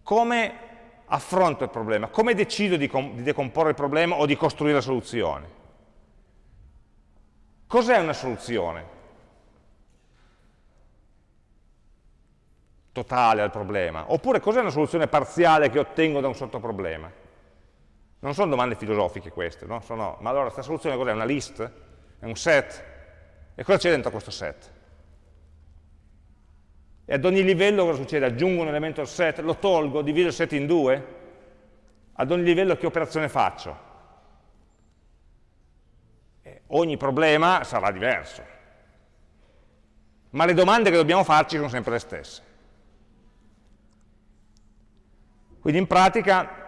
come affronto il problema, come decido di, di decomporre il problema o di costruire la soluzione. Cos'è una soluzione? Totale al problema. Oppure cos'è una soluzione parziale che ottengo da un sottoproblema? Non sono domande filosofiche queste, no? Sono, ma allora questa soluzione cos'è? Una list? È un set? E cosa c'è dentro questo set? E ad ogni livello cosa succede? Aggiungo un elemento al set, lo tolgo, divido il set in due? Ad ogni livello che operazione faccio? E ogni problema sarà diverso. Ma le domande che dobbiamo farci sono sempre le stesse. Quindi in pratica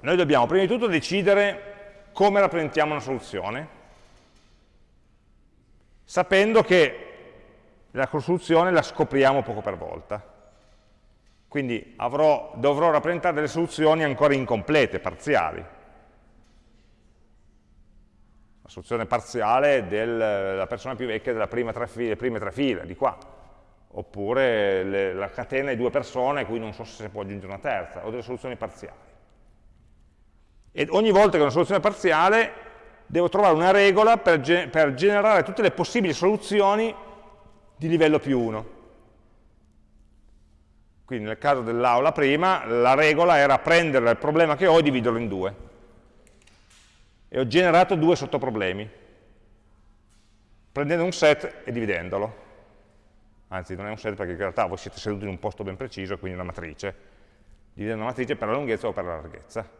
noi dobbiamo prima di tutto decidere come rappresentiamo una soluzione, sapendo che la soluzione la scopriamo poco per volta. Quindi avrò, dovrò rappresentare delle soluzioni ancora incomplete, parziali. La soluzione parziale della persona più vecchia delle prime tre file, di qua. Oppure le, la catena di due persone a cui non so se si può aggiungere una terza, o delle soluzioni parziali. E ogni volta che ho una soluzione parziale devo trovare una regola per, ge per generare tutte le possibili soluzioni di livello più 1. Quindi nel caso dell'aula prima, la regola era prendere il problema che ho e dividerlo in due. E ho generato due sottoproblemi, prendendo un set e dividendolo. Anzi, non è un set perché in realtà voi siete seduti in un posto ben preciso, quindi una matrice. Dividendo una matrice per la lunghezza o per la larghezza.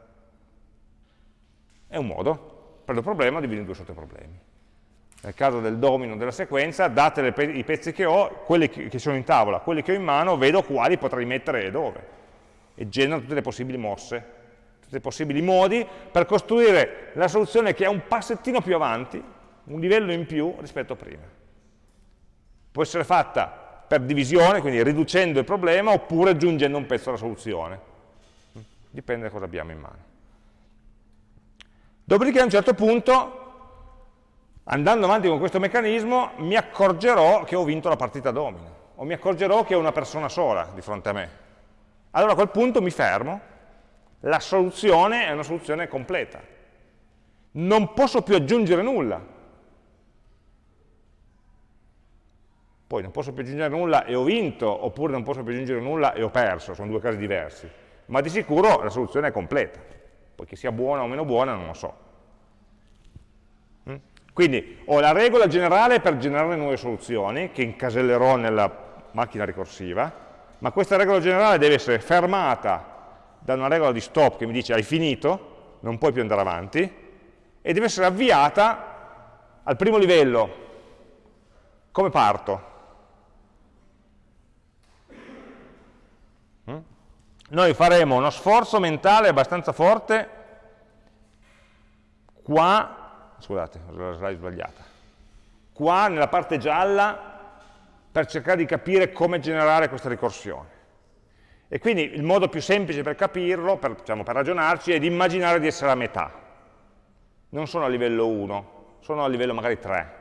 È un modo. Prendo il problema divido in due sottoproblemi nel caso del domino della sequenza, date pe i pezzi che ho, quelli che sono in tavola, quelli che ho in mano, vedo quali potrei mettere e dove. E genero tutte le possibili mosse, tutti i possibili modi per costruire la soluzione che è un passettino più avanti, un livello in più rispetto a prima. Può essere fatta per divisione, quindi riducendo il problema, oppure aggiungendo un pezzo alla soluzione. Dipende da cosa abbiamo in mano. Dopodiché a un certo punto andando avanti con questo meccanismo mi accorgerò che ho vinto la partita domino, o mi accorgerò che ho una persona sola di fronte a me. Allora a quel punto mi fermo, la soluzione è una soluzione completa. Non posso più aggiungere nulla. Poi non posso più aggiungere nulla e ho vinto, oppure non posso più aggiungere nulla e ho perso, sono due casi diversi. Ma di sicuro la soluzione è completa. Poi che sia buona o meno buona non lo so. Quindi ho la regola generale per generare nuove soluzioni, che incasellerò nella macchina ricorsiva, ma questa regola generale deve essere fermata da una regola di stop che mi dice hai finito, non puoi più andare avanti, e deve essere avviata al primo livello. Come parto? Noi faremo uno sforzo mentale abbastanza forte qua scusate, ho la slide sbagliata, qua nella parte gialla per cercare di capire come generare questa ricorsione. E quindi il modo più semplice per capirlo, per, diciamo, per ragionarci, è di immaginare di essere a metà. Non sono a livello 1, sono a livello magari 3.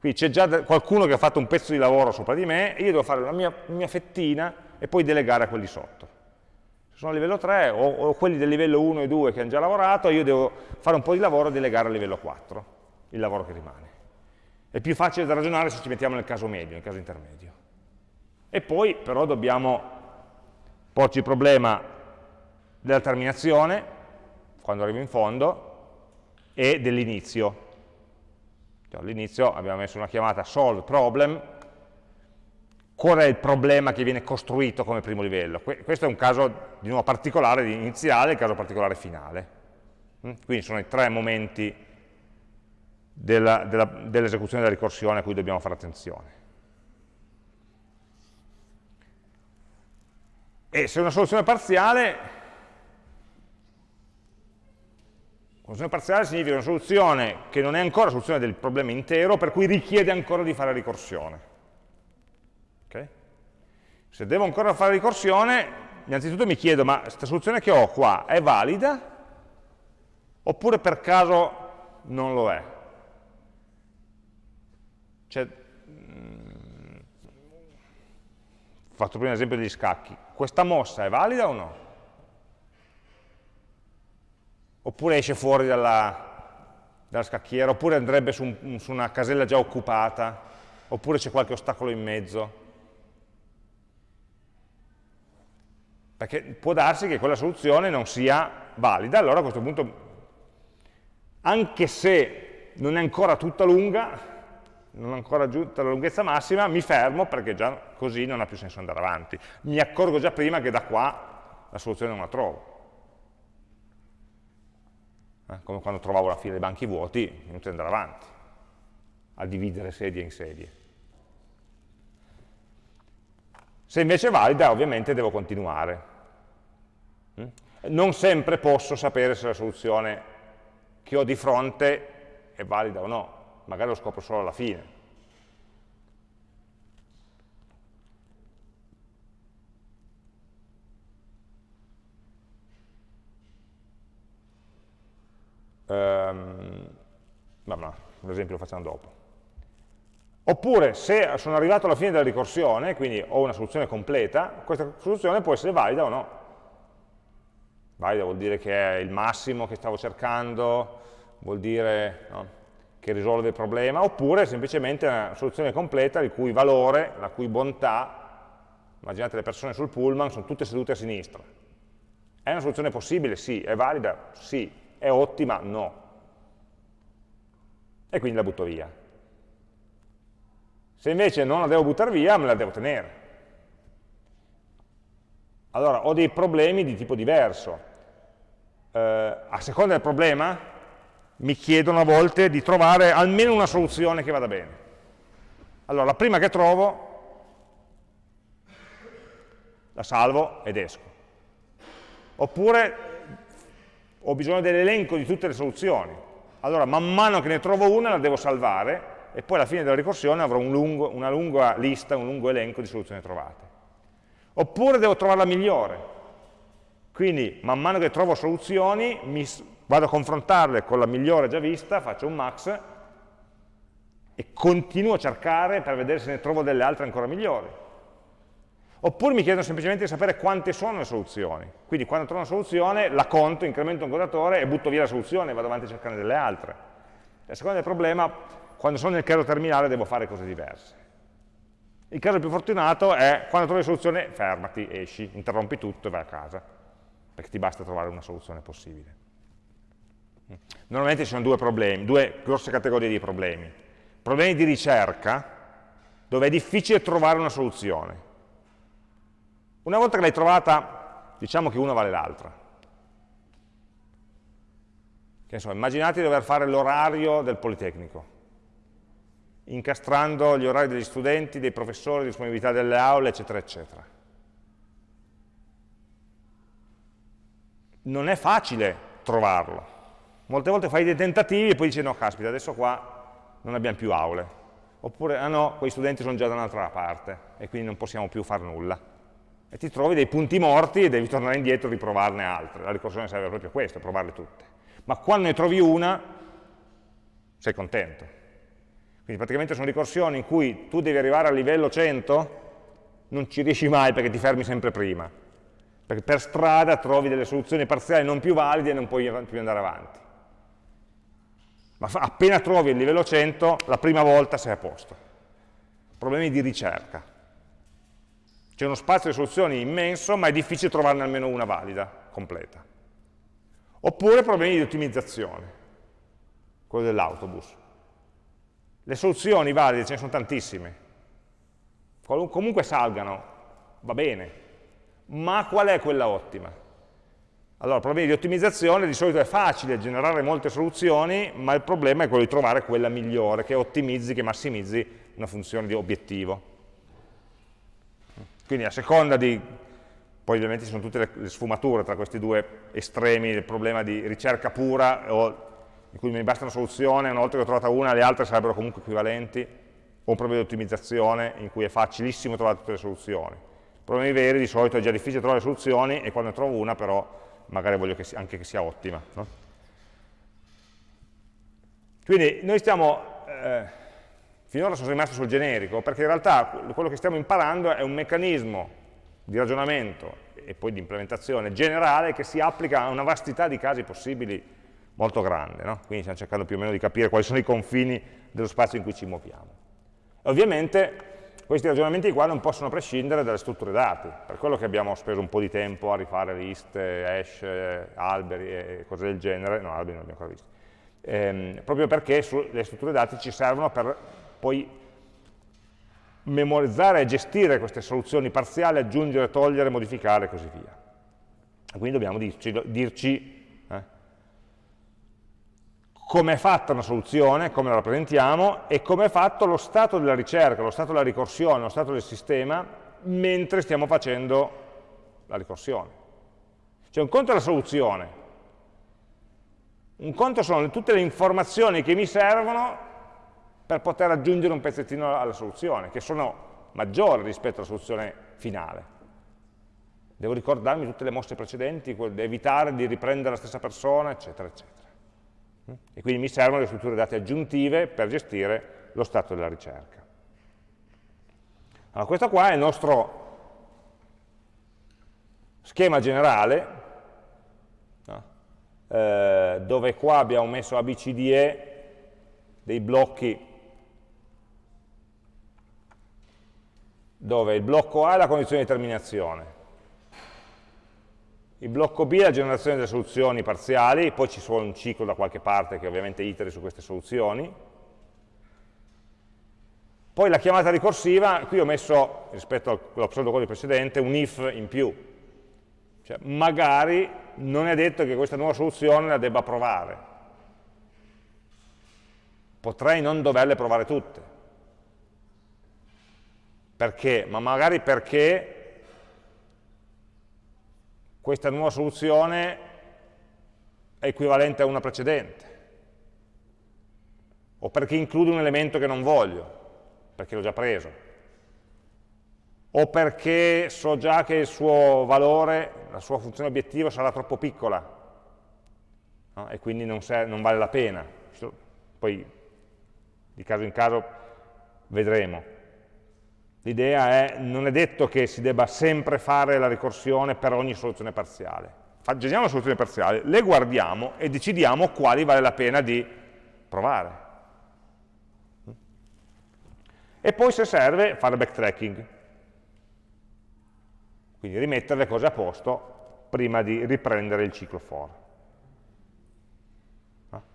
Qui c'è già qualcuno che ha fatto un pezzo di lavoro sopra di me e io devo fare la mia, mia fettina e poi delegare a quelli sotto. Se sono a livello 3 o, o, quelli del livello 1 e 2 che hanno già lavorato, io devo fare un po' di lavoro e delegare a livello 4, il lavoro che rimane. È più facile da ragionare se ci mettiamo nel caso medio, nel caso intermedio. E poi però dobbiamo porci il problema della terminazione, quando arrivo in fondo, e dell'inizio. Cioè, all'inizio abbiamo messo una chiamata solve problem, qual è il problema che viene costruito come primo livello? Questo è un caso di nuovo particolare iniziale un caso particolare finale. Mm? Quindi sono i tre momenti dell'esecuzione dell della ricorsione a cui dobbiamo fare attenzione. E se una soluzione parziale, una soluzione parziale significa una soluzione che non è ancora soluzione del problema intero, per cui richiede ancora di fare ricorsione. Se devo ancora fare ricorsione, innanzitutto mi chiedo, ma questa soluzione che ho qua è valida? Oppure per caso non lo è? Cioè, fatto prima l'esempio degli scacchi, questa mossa è valida o no? Oppure esce fuori dalla, dalla scacchiera, oppure andrebbe su, su una casella già occupata, oppure c'è qualche ostacolo in mezzo. Perché può darsi che quella soluzione non sia valida, allora a questo punto, anche se non è ancora tutta lunga, non ho ancora raggiunto la lunghezza massima, mi fermo perché già così non ha più senso andare avanti. Mi accorgo già prima che da qua la soluzione non la trovo. Eh, come quando trovavo la fila dei banchi vuoti, è inutile andare avanti, a dividere sedie in sedie. Se invece è valida, ovviamente devo continuare. Mm? Non sempre posso sapere se la soluzione che ho di fronte è valida o no, magari lo scopro solo alla fine. Um, ma no, l'esempio lo facciamo dopo. Oppure, se sono arrivato alla fine della ricorsione, quindi ho una soluzione completa, questa soluzione può essere valida o no. Valida vuol dire che è il massimo che stavo cercando, vuol dire no, che risolve il problema, oppure semplicemente una soluzione completa il cui valore, la cui bontà, immaginate le persone sul pullman, sono tutte sedute a sinistra. È una soluzione possibile? Sì. È valida? Sì. È ottima? No. E quindi la butto via. Se invece non la devo buttare via, me la devo tenere. Allora, ho dei problemi di tipo diverso. Eh, a seconda del problema, mi chiedono a volte di trovare almeno una soluzione che vada bene. Allora, la prima che trovo, la salvo ed esco. Oppure ho bisogno dell'elenco di tutte le soluzioni. Allora, man mano che ne trovo una, la devo salvare, e poi alla fine della ricorsione avrò un lungo, una lunga lista, un lungo elenco di soluzioni trovate. Oppure devo trovare la migliore. Quindi, man mano che trovo soluzioni, mi vado a confrontarle con la migliore già vista, faccio un max e continuo a cercare per vedere se ne trovo delle altre ancora migliori. Oppure mi chiedono semplicemente di sapere quante sono le soluzioni. Quindi quando trovo una soluzione la conto, incremento un contatore e butto via la soluzione e vado avanti a cercare delle altre. A seconda del problema, quando sono nel caso terminale devo fare cose diverse. Il caso più fortunato è quando trovi la soluzione, fermati, esci, interrompi tutto e vai a casa, perché ti basta trovare una soluzione possibile. Normalmente ci sono due problemi, due grosse categorie di problemi. Problemi di ricerca, dove è difficile trovare una soluzione. Una volta che l'hai trovata, diciamo che una vale l'altra. Immaginate di dover fare l'orario del Politecnico, incastrando gli orari degli studenti, dei professori, disponibilità delle aule, eccetera, eccetera. Non è facile trovarlo, Molte volte fai dei tentativi e poi dici no, caspita, adesso qua non abbiamo più aule. oppure, ah no, quei studenti sono già da un'altra parte e quindi non possiamo più fare nulla. E ti trovi dei punti morti e devi tornare indietro e riprovarne altre. La ricorsione serve proprio a questo, a provarle tutte. Ma quando ne trovi una, sei contento. Quindi praticamente sono ricorsioni in cui tu devi arrivare al livello 100, non ci riesci mai perché ti fermi sempre prima. Perché per strada trovi delle soluzioni parziali non più valide e non puoi più andare avanti ma appena trovi il livello 100, la prima volta sei a posto. Problemi di ricerca. C'è uno spazio di soluzioni immenso, ma è difficile trovarne almeno una valida, completa. Oppure problemi di ottimizzazione, quello dell'autobus. Le soluzioni valide ce ne sono tantissime, comunque salgano, va bene, ma qual è quella ottima? Allora, problemi di ottimizzazione di solito è facile generare molte soluzioni, ma il problema è quello di trovare quella migliore, che ottimizzi, che massimizzi una funzione di obiettivo. Quindi a seconda di, poi ovviamente ci sono tutte le, sfumature tra questi due estremi, il problema di ricerca pura, o, in cui mi basta una soluzione, una volta che ho trovata una, le altre sarebbero comunque equivalenti, o un problema di ottimizzazione in cui è facilissimo trovare tutte le soluzioni. Problemi veri di solito è già difficile trovare soluzioni e quando ne trovo una però magari voglio che sia, anche che sia ottima. No? Quindi noi stiamo, eh, finora sono rimasto sul generico, perché in realtà quello che stiamo imparando è un meccanismo di ragionamento e poi di implementazione generale che si applica a una vastità di casi possibili molto grande. No? Quindi stiamo cercando più o meno di capire quali sono i confini dello spazio in cui ci muoviamo. Ovviamente questi ragionamenti qua non possono prescindere dalle strutture dati, per quello che abbiamo speso un po' di tempo a rifare liste, hash, alberi e cose del genere, no, alberi non abbiamo ancora visti, ehm, proprio perché le strutture dati ci servono per poi memorizzare e gestire queste soluzioni parziali, aggiungere, togliere, modificare e così via. Quindi dobbiamo dirci, dirci come è fatta una soluzione, come la rappresentiamo, e come è fatto lo stato della ricerca, lo stato della ricorsione, lo stato del sistema, mentre stiamo facendo la ricorsione. Cioè un conto è la soluzione, un conto sono tutte le informazioni che mi servono per poter aggiungere un pezzettino alla soluzione, che sono maggiori rispetto alla soluzione finale. Devo ricordarmi tutte le mosse precedenti, evitare di riprendere la stessa persona, eccetera, eccetera. E quindi mi servono le strutture dati aggiuntive per gestire lo stato della ricerca. Allora, questo qua è il nostro schema generale, eh, dove qua abbiamo messo ABCDE dei blocchi dove il blocco A è la condizione di terminazione, il blocco B è la generazione delle soluzioni parziali, poi ci vuole un ciclo da qualche parte che ovviamente iteri su queste soluzioni. Poi la chiamata ricorsiva, qui ho messo, rispetto allo pseudocodice precedente, un if in più. Cioè, magari non è detto che questa nuova soluzione la debba provare. Potrei non doverle provare tutte. Perché? Ma magari perché questa nuova soluzione è equivalente a una precedente, o perché include un elemento che non voglio, perché l'ho già preso, o perché so già che il suo valore, la sua funzione obiettivo sarà troppo piccola no? e quindi non, non vale la pena. Poi di caso in caso vedremo. L'idea è, non è detto che si debba sempre fare la ricorsione per ogni soluzione parziale. Generiamo la soluzione parziale, le guardiamo e decidiamo quali vale la pena di provare. E poi se serve fare backtracking, quindi rimettere le cose a posto prima di riprendere il ciclo for.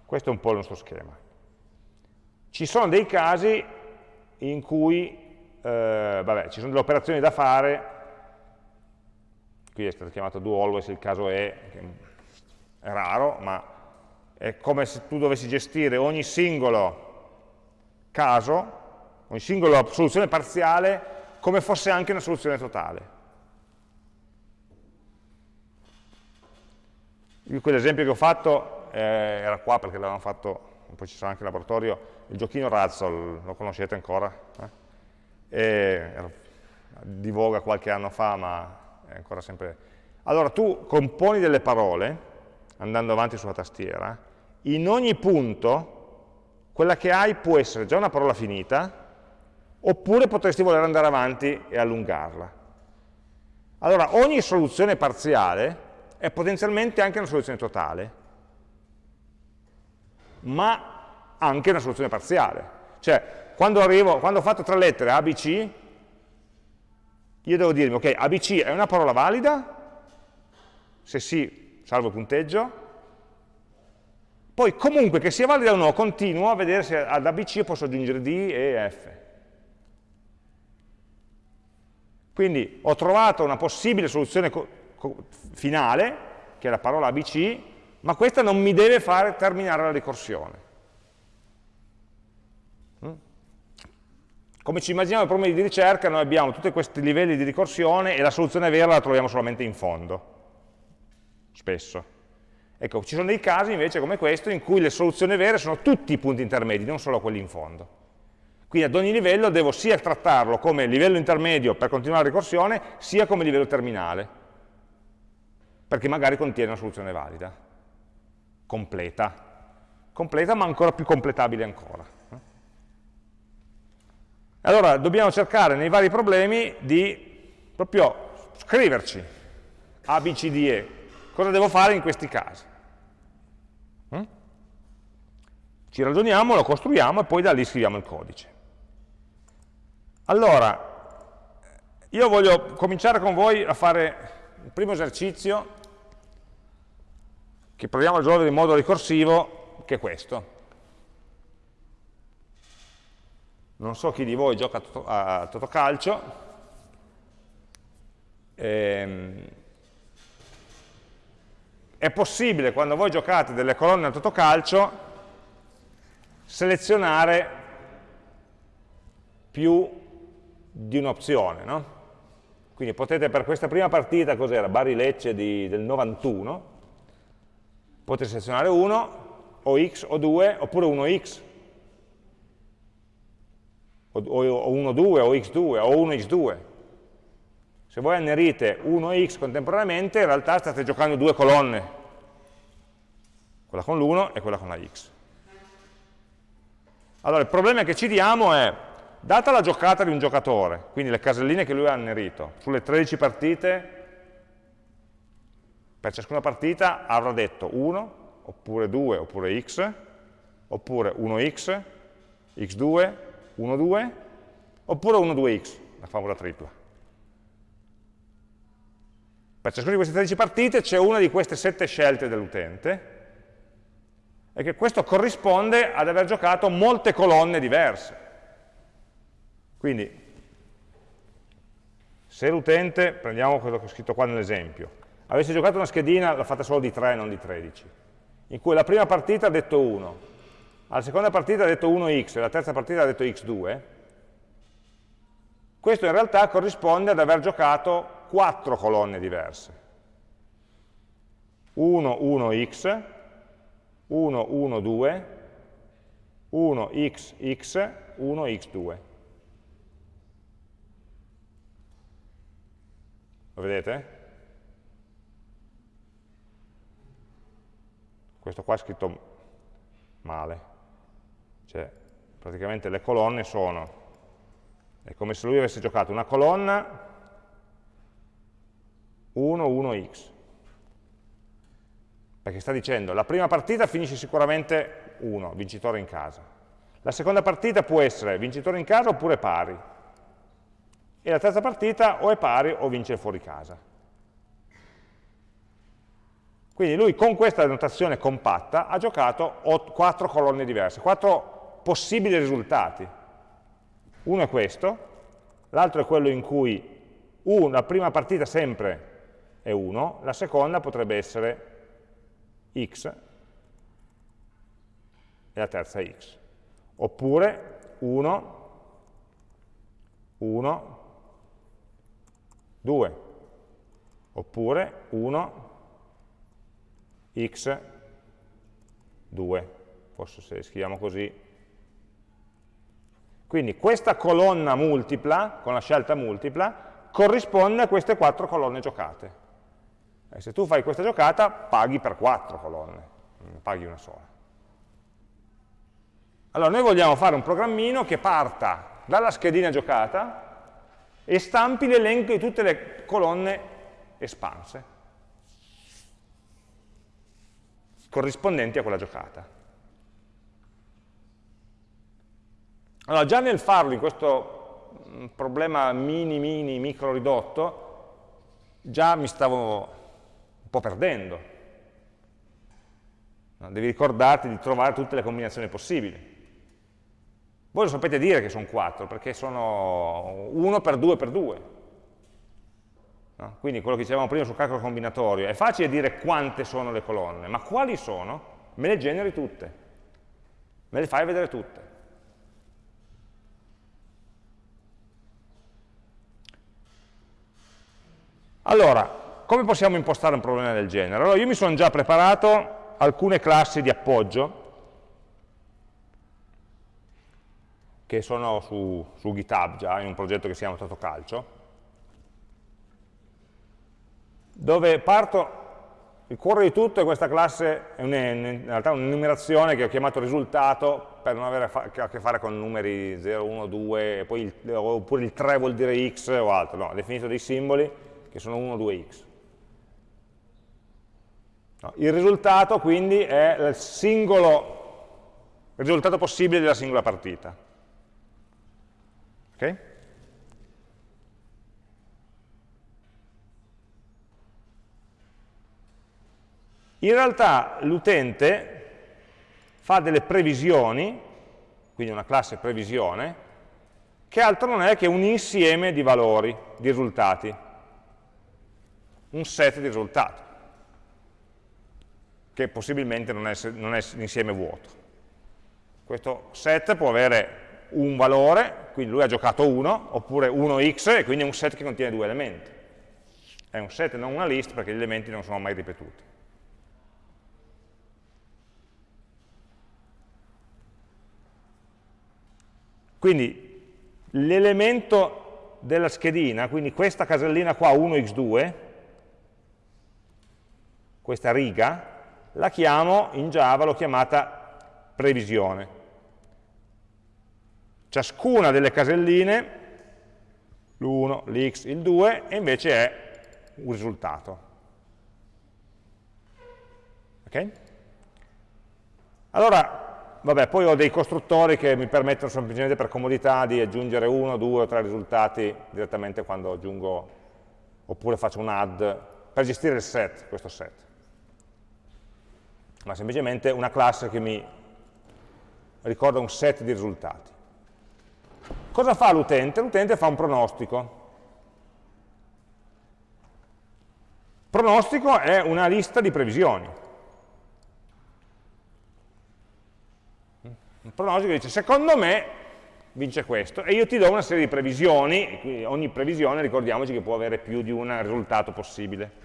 Questo è un po' il nostro schema. Ci sono dei casi in cui eh, vabbè, ci sono delle operazioni da fare, qui è stato chiamato do always, il caso è, è raro, ma è come se tu dovessi gestire ogni singolo caso, ogni singola soluzione parziale, come fosse anche una soluzione totale. Quell'esempio che ho fatto eh, era qua perché l'avevamo fatto poi ci sarà anche il laboratorio, il giochino Razzle, lo conoscete ancora? Eh? E, di voga qualche anno fa, ma è ancora sempre... Allora, tu componi delle parole, andando avanti sulla tastiera, in ogni punto quella che hai può essere già una parola finita, oppure potresti voler andare avanti e allungarla. Allora, ogni soluzione parziale è potenzialmente anche una soluzione totale, ma anche una soluzione parziale. Cioè, quando, arrivo, quando ho fatto tre lettere ABC, io devo dirmi, ok, ABC è una parola valida? Se sì, salvo punteggio. Poi comunque che sia valida o no, continuo a vedere se ad ABC posso aggiungere D e F. Quindi ho trovato una possibile soluzione finale, che è la parola ABC, ma questa non mi deve fare terminare la ricorsione. Come ci immaginiamo i problemi di ricerca, noi abbiamo tutti questi livelli di ricorsione e la soluzione vera la troviamo solamente in fondo, spesso. Ecco, ci sono dei casi invece come questo in cui le soluzioni vere sono tutti i punti intermedi, non solo quelli in fondo. Quindi ad ogni livello devo sia trattarlo come livello intermedio per continuare la ricorsione, sia come livello terminale, perché magari contiene una soluzione valida, completa, completa ma ancora più completabile ancora. Allora dobbiamo cercare nei vari problemi di proprio scriverci A, B, C, D, E, cosa devo fare in questi casi. Ci ragioniamo, lo costruiamo e poi da lì scriviamo il codice. Allora, io voglio cominciare con voi a fare il primo esercizio che proviamo a risolvere in modo ricorsivo, che è questo. Non so chi di voi gioca a Totocalcio, ehm, è possibile quando voi giocate delle colonne a Totocalcio selezionare più di un'opzione, no? Quindi potete per questa prima partita, cos'era? Bari Lecce di, del 91, potete selezionare 1, o x o 2, oppure 1x, o 1-2, o x2, o 1x2. Se voi annerite 1x contemporaneamente, in realtà state giocando due colonne, quella con l'1 e quella con la x. Allora, il problema che ci diamo è Data la giocata di un giocatore, quindi le caselline che lui ha annerito, sulle 13 partite, per ciascuna partita avrà detto 1, oppure 2, oppure x, oppure 1x, x2, 1, 2, oppure 1, 2x, la favola tripla. Per ciascuna di queste 13 partite c'è una di queste 7 scelte dell'utente, e che questo corrisponde ad aver giocato molte colonne diverse. Quindi, se l'utente, prendiamo quello che ho scritto qua nell'esempio, avesse giocato una schedina, l'ha fatta solo di 3, non di 13, in cui la prima partita ha detto 1, alla seconda partita ha detto 1x e la terza partita ha detto x2, questo in realtà corrisponde ad aver giocato 4 colonne diverse. 1, 1x, 1, 1, 2, 1, x, x, 1, x2. Lo vedete? Questo qua è scritto male. Cioè, praticamente le colonne sono, è come se lui avesse giocato una colonna 1, 1x. Perché sta dicendo, la prima partita finisce sicuramente 1, vincitore in casa. La seconda partita può essere vincitore in casa oppure pari e la terza partita o è pari o vince fuori casa. Quindi lui con questa notazione compatta ha giocato quattro colonne diverse, quattro possibili risultati. Uno è questo, l'altro è quello in cui uno, la prima partita sempre è 1, la seconda potrebbe essere x e la terza x. Oppure 1, 1, 2, oppure 1, x, 2. forse se scriviamo così, quindi questa colonna multipla, con la scelta multipla, corrisponde a queste quattro colonne giocate. E se tu fai questa giocata, paghi per quattro colonne, non paghi una sola. Allora, noi vogliamo fare un programmino che parta dalla schedina giocata e stampi l'elenco di tutte le colonne espanse, corrispondenti a quella giocata. Allora, già nel farlo in questo mm, problema mini, mini, micro ridotto, già mi stavo un po' perdendo. Devi ricordarti di trovare tutte le combinazioni possibili. Voi lo sapete dire che sono 4, perché sono 1 per 2 per 2. No? Quindi quello che dicevamo prima sul calcolo combinatorio, è facile dire quante sono le colonne, ma quali sono? Me le generi tutte, me le fai vedere tutte. Allora, come possiamo impostare un problema del genere? Allora, io mi sono già preparato alcune classi di appoggio, che sono su, su GitHub già, in un progetto che si chiama Totocalcio, dove parto, il cuore di tutto è questa classe, è un, in realtà un'enumerazione che ho chiamato risultato per non avere a che fare con numeri 0, 1, 2, poi il, oppure il 3 vuol dire x o altro, no, ho definito dei simboli che sono 1, 2x. No, il risultato quindi è il singolo risultato possibile della singola partita. Okay? In realtà l'utente fa delle previsioni, quindi una classe previsione, che altro non è che un insieme di valori, di risultati, un set di risultati, che possibilmente non è, non è l'insieme vuoto. Questo set può avere un valore, quindi lui ha giocato 1, oppure 1x, e quindi è un set che contiene due elementi. È un set, non una list, perché gli elementi non sono mai ripetuti. Quindi l'elemento della schedina, quindi questa casellina qua 1x2, questa riga, la chiamo in Java, l'ho chiamata previsione ciascuna delle caselline, l'1, l'x, il 2, e invece è un risultato. Ok? Allora, vabbè, poi ho dei costruttori che mi permettono semplicemente per comodità di aggiungere uno, due o tre risultati direttamente quando aggiungo, oppure faccio un add, per gestire il set, questo set. Ma semplicemente una classe che mi ricorda un set di risultati. Cosa fa l'utente? L'utente fa un pronostico. Pronostico è una lista di previsioni. Un pronostico dice, secondo me vince questo, e io ti do una serie di previsioni, ogni previsione ricordiamoci che può avere più di un risultato possibile.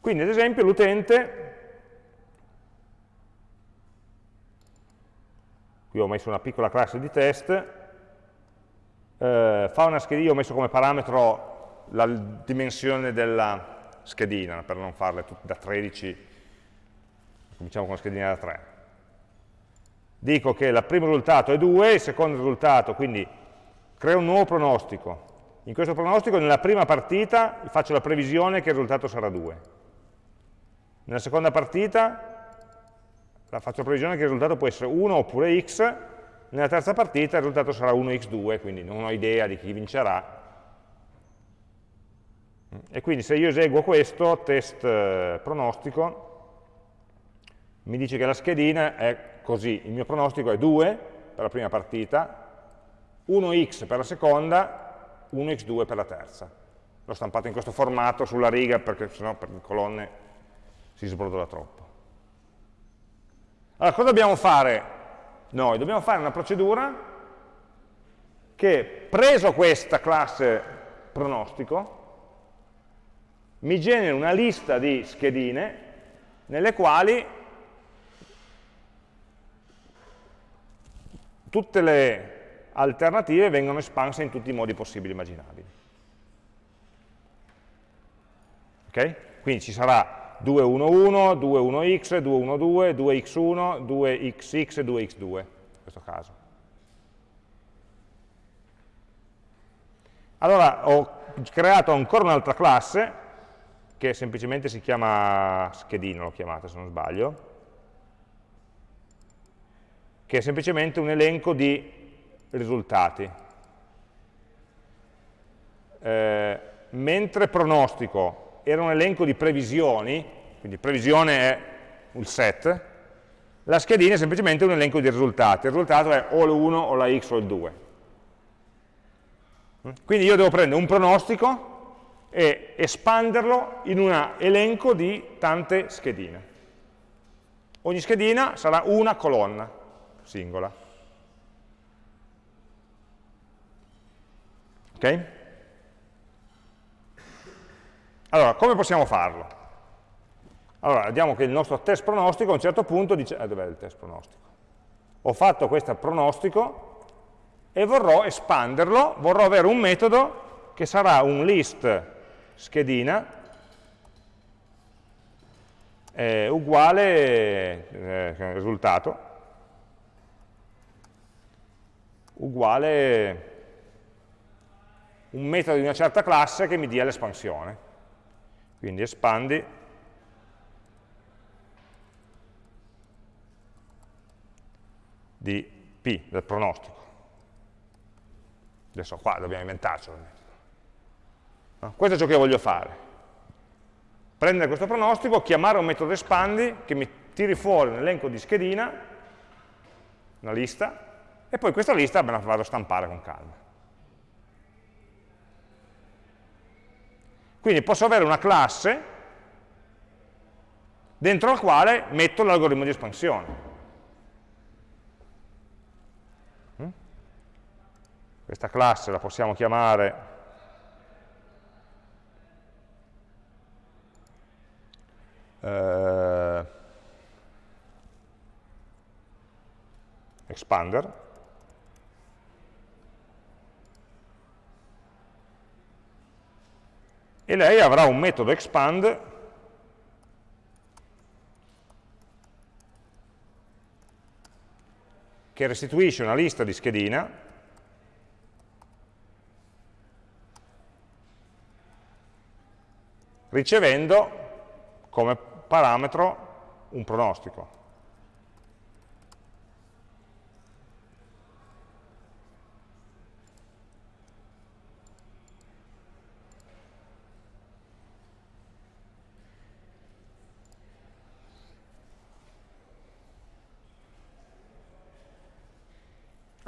Quindi ad esempio l'utente, qui ho messo una piccola classe di test, eh, fa una schedina, ho messo come parametro la dimensione della schedina, per non farle da 13, cominciamo con la schedina da 3. Dico che il primo risultato è 2, il secondo risultato, quindi creo un nuovo pronostico. In questo pronostico, nella prima partita, faccio la previsione che il risultato sarà 2. Nella seconda partita la faccio previsione che il risultato può essere 1 oppure x, nella terza partita il risultato sarà 1x2, quindi non ho idea di chi vincerà. E quindi se io eseguo questo, test eh, pronostico, mi dice che la schedina è così, il mio pronostico è 2 per la prima partita, 1x per la seconda, 1x2 per la terza. L'ho stampato in questo formato sulla riga perché sennò per le colonne si sbrodola troppo. Allora, cosa dobbiamo fare noi? Dobbiamo fare una procedura che, preso questa classe pronostico, mi genera una lista di schedine nelle quali tutte le alternative vengono espanse in tutti i modi possibili e immaginabili. Ok? Quindi ci sarà 211, 21x, 212, 2x1, 2xx e 2x2 in questo caso. Allora ho creato ancora un'altra classe che semplicemente si chiama schedino, l'ho chiamata se non sbaglio, che è semplicemente un elenco di risultati. Eh, mentre pronostico era un elenco di previsioni, quindi previsione è il set, la schedina è semplicemente un elenco di risultati, il risultato è o l'1 o la x o il 2. Quindi io devo prendere un pronostico e espanderlo in un elenco di tante schedine. Ogni schedina sarà una colonna singola. Ok? Allora, come possiamo farlo? Allora, vediamo che il nostro test pronostico a un certo punto dice, eh, dov'è il test pronostico? Ho fatto questo pronostico e vorrò espanderlo, vorrò avere un metodo che sarà un list schedina eh, uguale eh, risultato uguale un metodo di una certa classe che mi dia l'espansione. Quindi espandi di P, del pronostico. Adesso qua dobbiamo inventarcelo. No? Questo è ciò che voglio fare. Prendere questo pronostico, chiamare un metodo espandi che mi tiri fuori un elenco di schedina, una lista, e poi questa lista me la vado a stampare con calma. Quindi posso avere una classe dentro la quale metto l'algoritmo di espansione. Mm? Questa classe la possiamo chiamare eh, expander e lei avrà un metodo expand che restituisce una lista di schedina ricevendo come parametro un pronostico.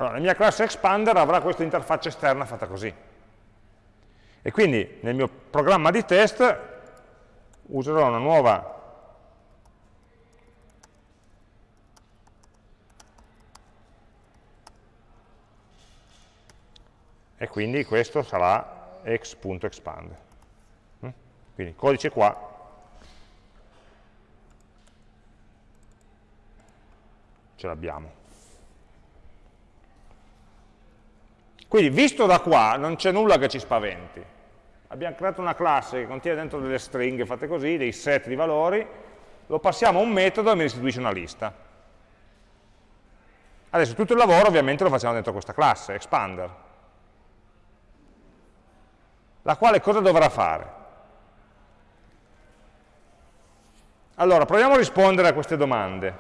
Allora, la mia classe expander avrà questa interfaccia esterna fatta così. E quindi nel mio programma di test userò una nuova e quindi questo sarà x.expand. Mm? Quindi codice qua ce l'abbiamo. Quindi visto da qua non c'è nulla che ci spaventi. Abbiamo creato una classe che contiene dentro delle stringhe fatte così, dei set di valori, lo passiamo a un metodo e mi restituisce una lista. Adesso tutto il lavoro ovviamente lo facciamo dentro questa classe, expander, la quale cosa dovrà fare? Allora, proviamo a rispondere a queste domande,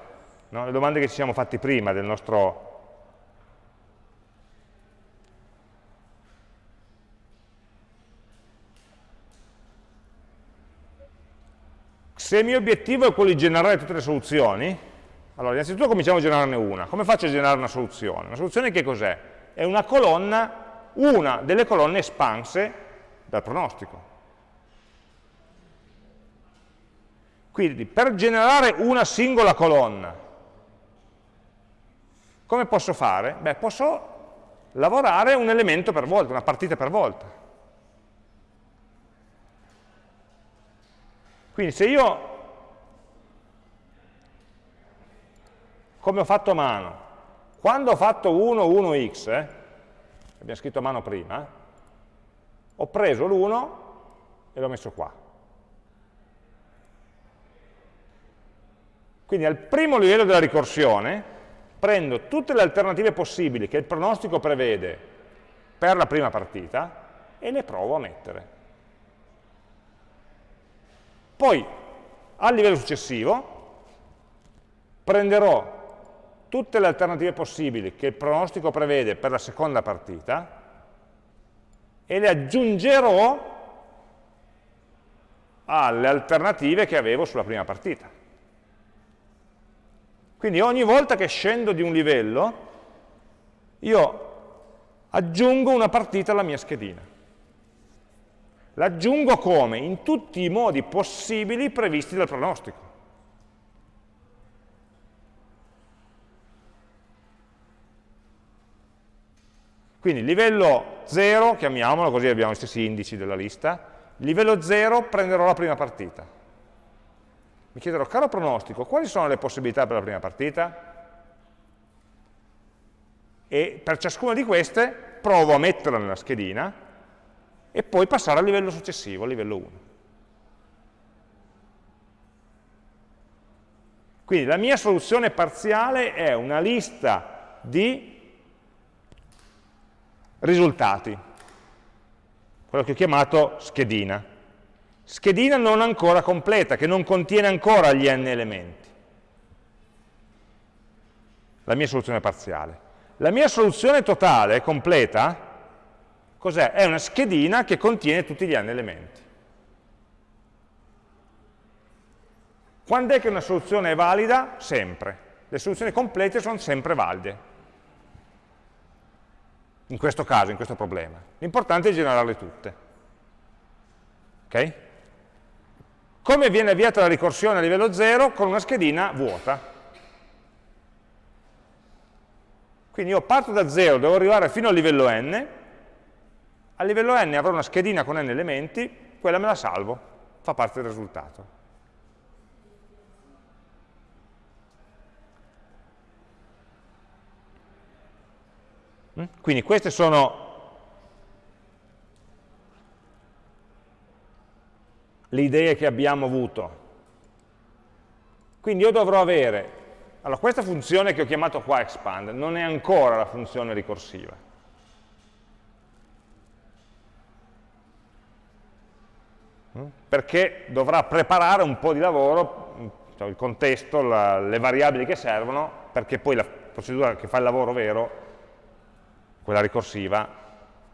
no? le domande che ci siamo fatti prima del nostro Se il mio obiettivo è quello di generare tutte le soluzioni, allora innanzitutto cominciamo a generarne una. Come faccio a generare una soluzione? Una soluzione che cos'è? È una colonna, una delle colonne espanse dal pronostico. Quindi per generare una singola colonna, come posso fare? Beh, posso lavorare un elemento per volta, una partita per volta. Quindi se io, come ho fatto a mano, quando ho fatto 1, 1x, eh, abbiamo scritto a mano prima, ho preso l'1 e l'ho messo qua. Quindi al primo livello della ricorsione prendo tutte le alternative possibili che il pronostico prevede per la prima partita e le provo a mettere. Poi, al livello successivo, prenderò tutte le alternative possibili che il pronostico prevede per la seconda partita e le aggiungerò alle alternative che avevo sulla prima partita. Quindi ogni volta che scendo di un livello, io aggiungo una partita alla mia schedina. L'aggiungo come? In tutti i modi possibili previsti dal pronostico. Quindi livello 0, chiamiamolo così abbiamo gli stessi indici della lista, livello 0 prenderò la prima partita mi chiederò, caro pronostico, quali sono le possibilità per la prima partita? E per ciascuna di queste provo a metterla nella schedina e poi passare al livello successivo, al livello 1. Quindi la mia soluzione parziale è una lista di risultati, quello che ho chiamato schedina schedina non ancora completa, che non contiene ancora gli n elementi. La mia soluzione parziale. La mia soluzione totale, completa, cos'è? È una schedina che contiene tutti gli n elementi. Quando è che una soluzione è valida? Sempre. Le soluzioni complete sono sempre valide. In questo caso, in questo problema. L'importante è generarle tutte. Ok? Come viene avviata la ricorsione a livello 0? Con una schedina vuota. Quindi io parto da 0, devo arrivare fino al livello n, a livello n avrò una schedina con n elementi, quella me la salvo, fa parte del risultato. Mm? Quindi queste sono le idee che abbiamo avuto. Quindi io dovrò avere, allora questa funzione che ho chiamato qua expand non è ancora la funzione ricorsiva. Perché dovrà preparare un po' di lavoro, cioè il contesto, la, le variabili che servono, perché poi la procedura che fa il lavoro vero, quella ricorsiva,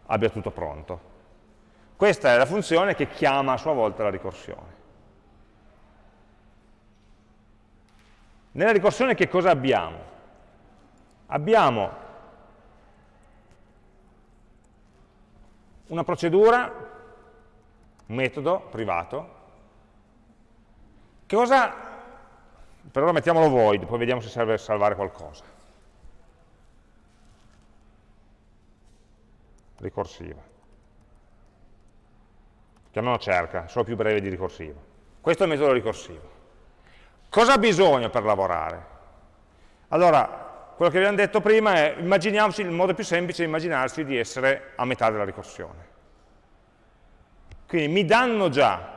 abbia tutto pronto. Questa è la funzione che chiama a sua volta la ricorsione. Nella ricorsione che cosa abbiamo? Abbiamo una procedura, metodo privato, che cosa, per ora mettiamolo void, poi vediamo se serve salvare qualcosa. Ricorsiva chiamiamolo cerca, solo più breve di ricorsivo. Questo è il metodo ricorsivo. Cosa ha bisogno per lavorare? Allora, quello che abbiamo detto prima è, immaginiamoci, il modo più semplice è immaginarsi di essere a metà della ricorsione. Quindi mi danno già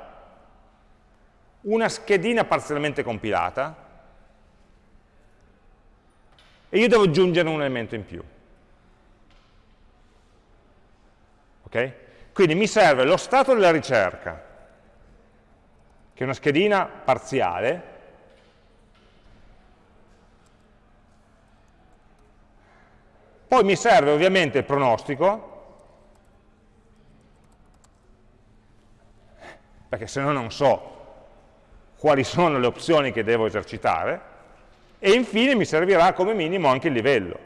una schedina parzialmente compilata e io devo aggiungere un elemento in più. Ok? Quindi mi serve lo stato della ricerca, che è una schedina parziale, poi mi serve ovviamente il pronostico, perché se no non so quali sono le opzioni che devo esercitare, e infine mi servirà come minimo anche il livello.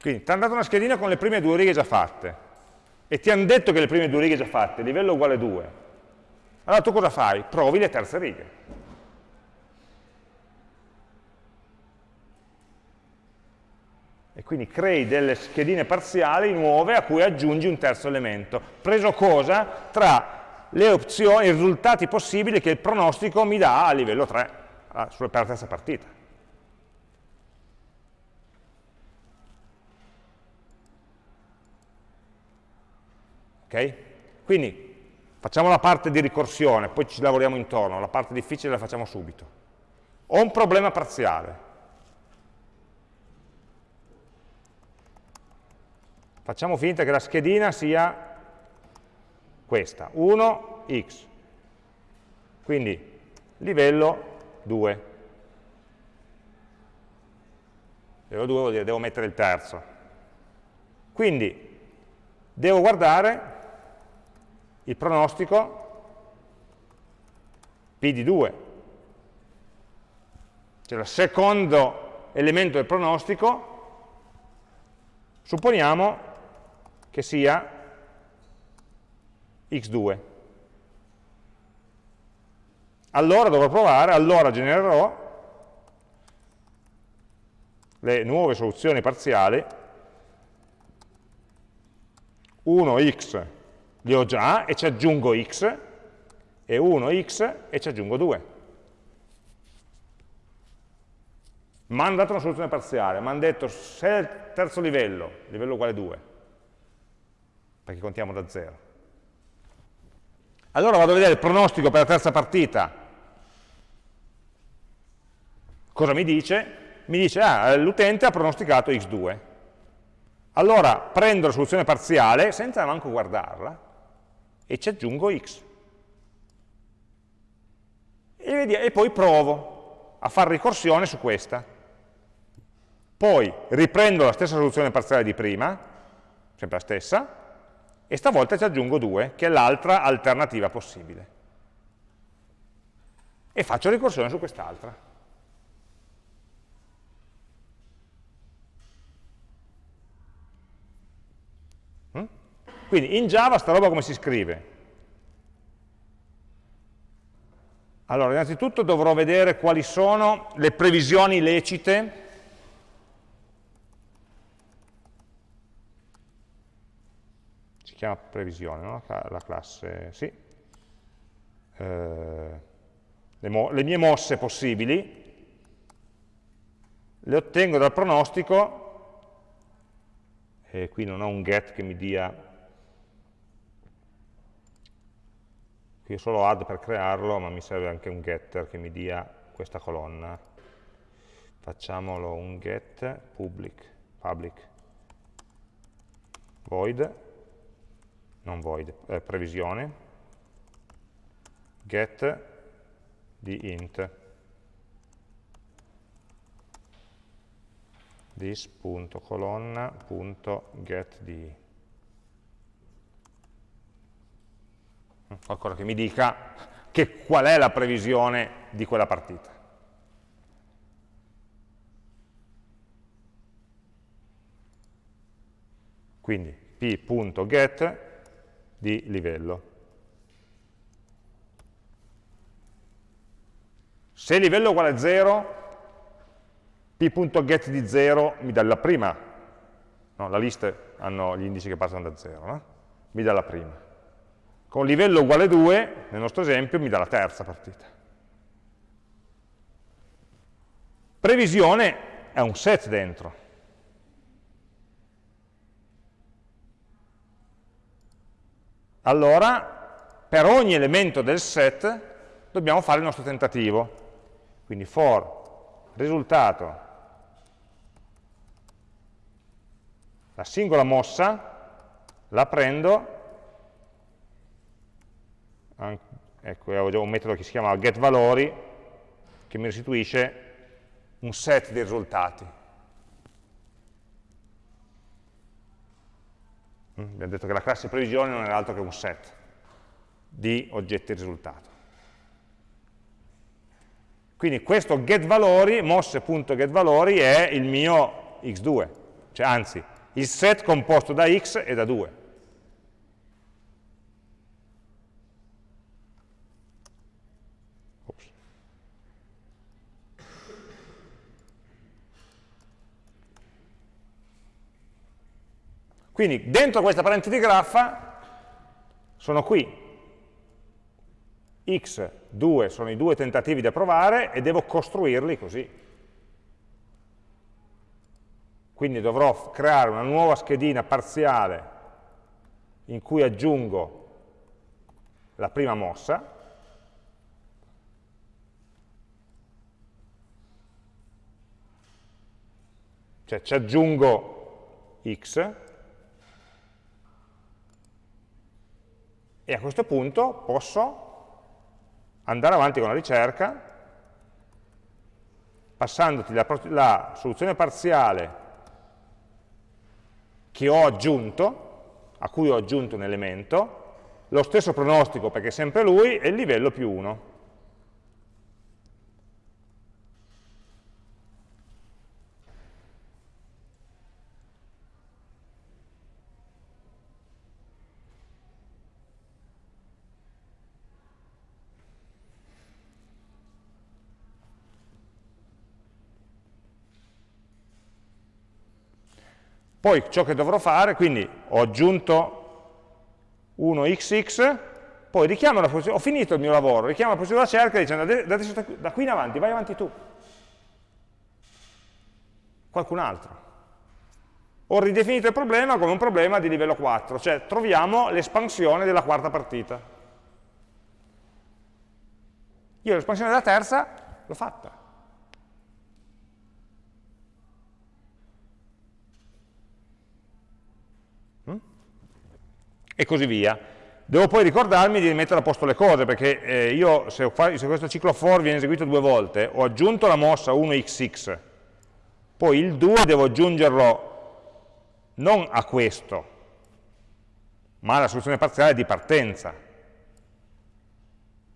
Quindi ti hanno dato una schedina con le prime due righe già fatte e ti hanno detto che le prime due righe già fatte, livello uguale 2. Allora tu cosa fai? Provi le terze righe. E quindi crei delle schedine parziali nuove a cui aggiungi un terzo elemento. Preso cosa? Tra le opzioni, i risultati possibili che il pronostico mi dà a livello 3, per la terza partita. Ok? Quindi facciamo la parte di ricorsione, poi ci lavoriamo intorno, la parte difficile la facciamo subito. Ho un problema parziale. Facciamo finta che la schedina sia questa, 1, x. Quindi livello 2. Livello 2 vuol dire devo mettere il terzo. Quindi devo guardare il pronostico P di 2. Cioè il secondo elemento del pronostico, supponiamo che sia x2. Allora dovrò provare, allora genererò le nuove soluzioni parziali 1x li ho già e ci aggiungo x, e 1x e ci aggiungo 2. Mi hanno dato una soluzione parziale, mi hanno detto se è il terzo livello, livello uguale 2, perché contiamo da 0. Allora vado a vedere il pronostico per la terza partita. Cosa mi dice? Mi dice, ah, l'utente ha pronosticato x2. Allora prendo la soluzione parziale, senza manco guardarla, e ci aggiungo x. E, poi provo a fare ricorsione su questa. Poi riprendo la stessa soluzione parziale di prima, sempre la stessa, e stavolta ci aggiungo 2, che è l'altra alternativa possibile. E faccio ricorsione su quest'altra. Quindi in Java sta roba come si scrive? Allora, innanzitutto dovrò vedere quali sono le previsioni lecite si chiama previsione, no? la classe, sì, eh, le, le mie mosse possibili, le ottengo dal pronostico, e qui non ho un get che mi dia qui ho solo add per crearlo, ma mi serve anche un getter che mi dia questa colonna. Facciamolo un get public, public. Void, non void, eh, previsione, get di int. This.colonna.get di qualcosa che mi dica che qual è la previsione di quella partita. Quindi p.get di livello. Se livello è uguale a 0, p.get di 0 mi dà la prima, no, la lista hanno gli indici che passano da 0, no? mi dà la prima con livello uguale 2, nel nostro esempio, mi dà la terza partita. Previsione è un set dentro. Allora, per ogni elemento del set dobbiamo fare il nostro tentativo. Quindi for risultato, la singola mossa, la prendo ecco, ho un metodo che si chiama getValori che mi restituisce un set di risultati. Mm, abbiamo detto che la classe previsione non è altro che un set di oggetti risultato. Quindi questo getValori, mosse.getValori, è il mio x2, cioè anzi, il set composto da x e da 2. Quindi dentro questa parentesi di graffa sono qui. X, 2 sono i due tentativi da provare e devo costruirli così. Quindi dovrò creare una nuova schedina parziale in cui aggiungo la prima mossa, cioè ci aggiungo x, e a questo punto posso andare avanti con la ricerca, passandoti la, la soluzione parziale che ho aggiunto, a cui ho aggiunto un elemento, lo stesso pronostico perché è sempre lui, e il livello più 1. Poi ciò che dovrò fare, quindi ho aggiunto 1xx, poi richiamo la posizione, ho finito il mio lavoro, richiamo la della cerca dicendo da, da qui in avanti, vai avanti tu. Qualcun altro. Ho ridefinito il problema come un problema di livello 4, cioè troviamo l'espansione della quarta partita. Io l'espansione della terza l'ho fatta. E così via. Devo poi ricordarmi di mettere a posto le cose, perché eh, io se, se, questo ciclo for viene eseguito due volte, ho aggiunto la mossa 1xx, poi il 2 devo aggiungerlo non a questo, ma alla soluzione parziale di partenza.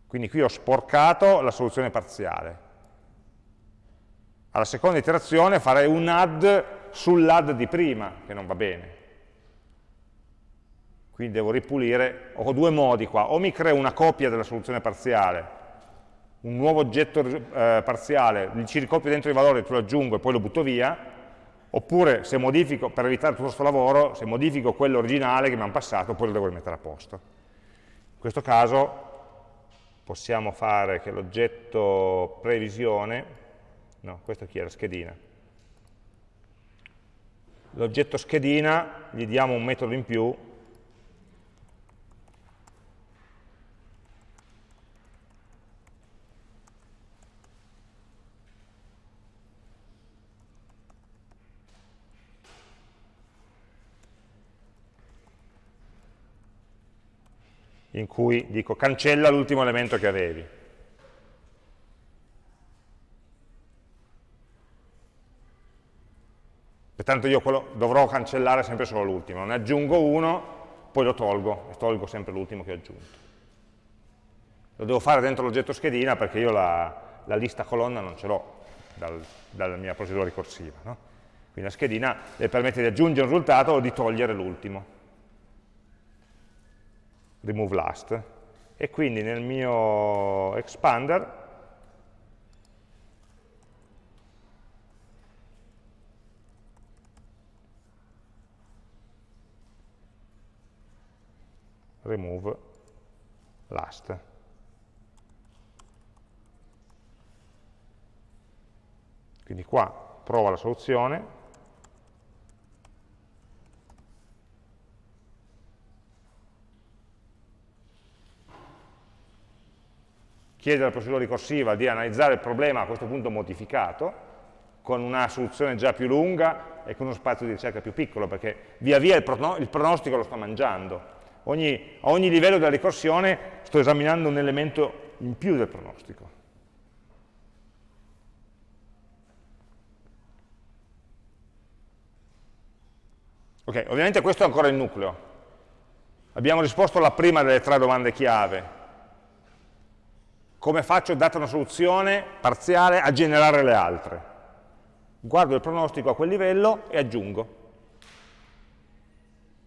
Quindi qui ho sporcato la soluzione parziale. Alla seconda iterazione farei un add sull'add di prima, che non va bene quindi devo ripulire, ho due modi qua, o mi creo una copia della soluzione parziale, un nuovo oggetto eh, parziale, ci ricopio dentro i valori, te lo aggiungo e poi lo butto via, oppure se modifico, per evitare tutto questo lavoro, se modifico quello originale che mi hanno passato, poi lo devo rimettere a posto. In questo caso possiamo fare che l'oggetto previsione, no, questo chi è? La schedina, l'oggetto schedina gli diamo un metodo in più in cui dico cancella l'ultimo elemento che avevi. Pertanto io dovrò cancellare sempre solo l'ultimo, ne aggiungo uno, poi lo tolgo, e tolgo sempre l'ultimo che ho aggiunto. Lo devo fare dentro l'oggetto schedina perché io la, la, lista colonna non ce l'ho dal, dalla mia procedura ricorsiva. No? Quindi la schedina le permette di aggiungere un risultato o di togliere l'ultimo remove last, e quindi nel mio expander remove last. Quindi qua prova la soluzione, chiede alla procedura ricorsiva di analizzare il problema a questo punto modificato, con una soluzione già più lunga e con uno spazio di ricerca più piccolo, perché via via il, pronostico lo sto mangiando. Ogni, a ogni livello della ricorsione sto esaminando un elemento in più del pronostico. Ok, ovviamente questo è ancora il nucleo. Abbiamo risposto alla prima delle tre domande chiave, come faccio, data una soluzione parziale, a generare le altre. Guardo il pronostico a quel livello e aggiungo.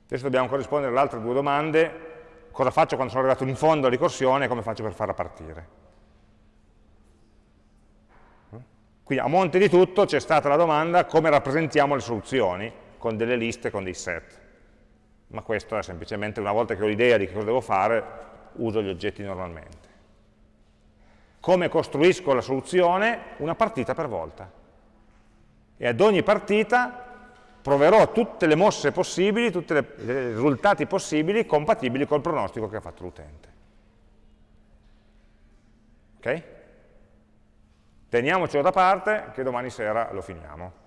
Adesso dobbiamo corrispondere alle altre due domande, cosa faccio quando sono arrivato in fondo alla ricorsione e come faccio per farla partire. Quindi a monte di tutto c'è stata la domanda come rappresentiamo le soluzioni con delle liste, con dei set. ma questo è semplicemente una volta che ho l'idea di che cosa devo fare, uso gli oggetti normalmente. Come costruisco la soluzione? Una partita per volta. E ad ogni partita proverò tutte le mosse possibili, tutti i risultati possibili compatibili col pronostico che ha fatto l'utente. Ok? Teniamocelo da parte che domani sera lo finiamo.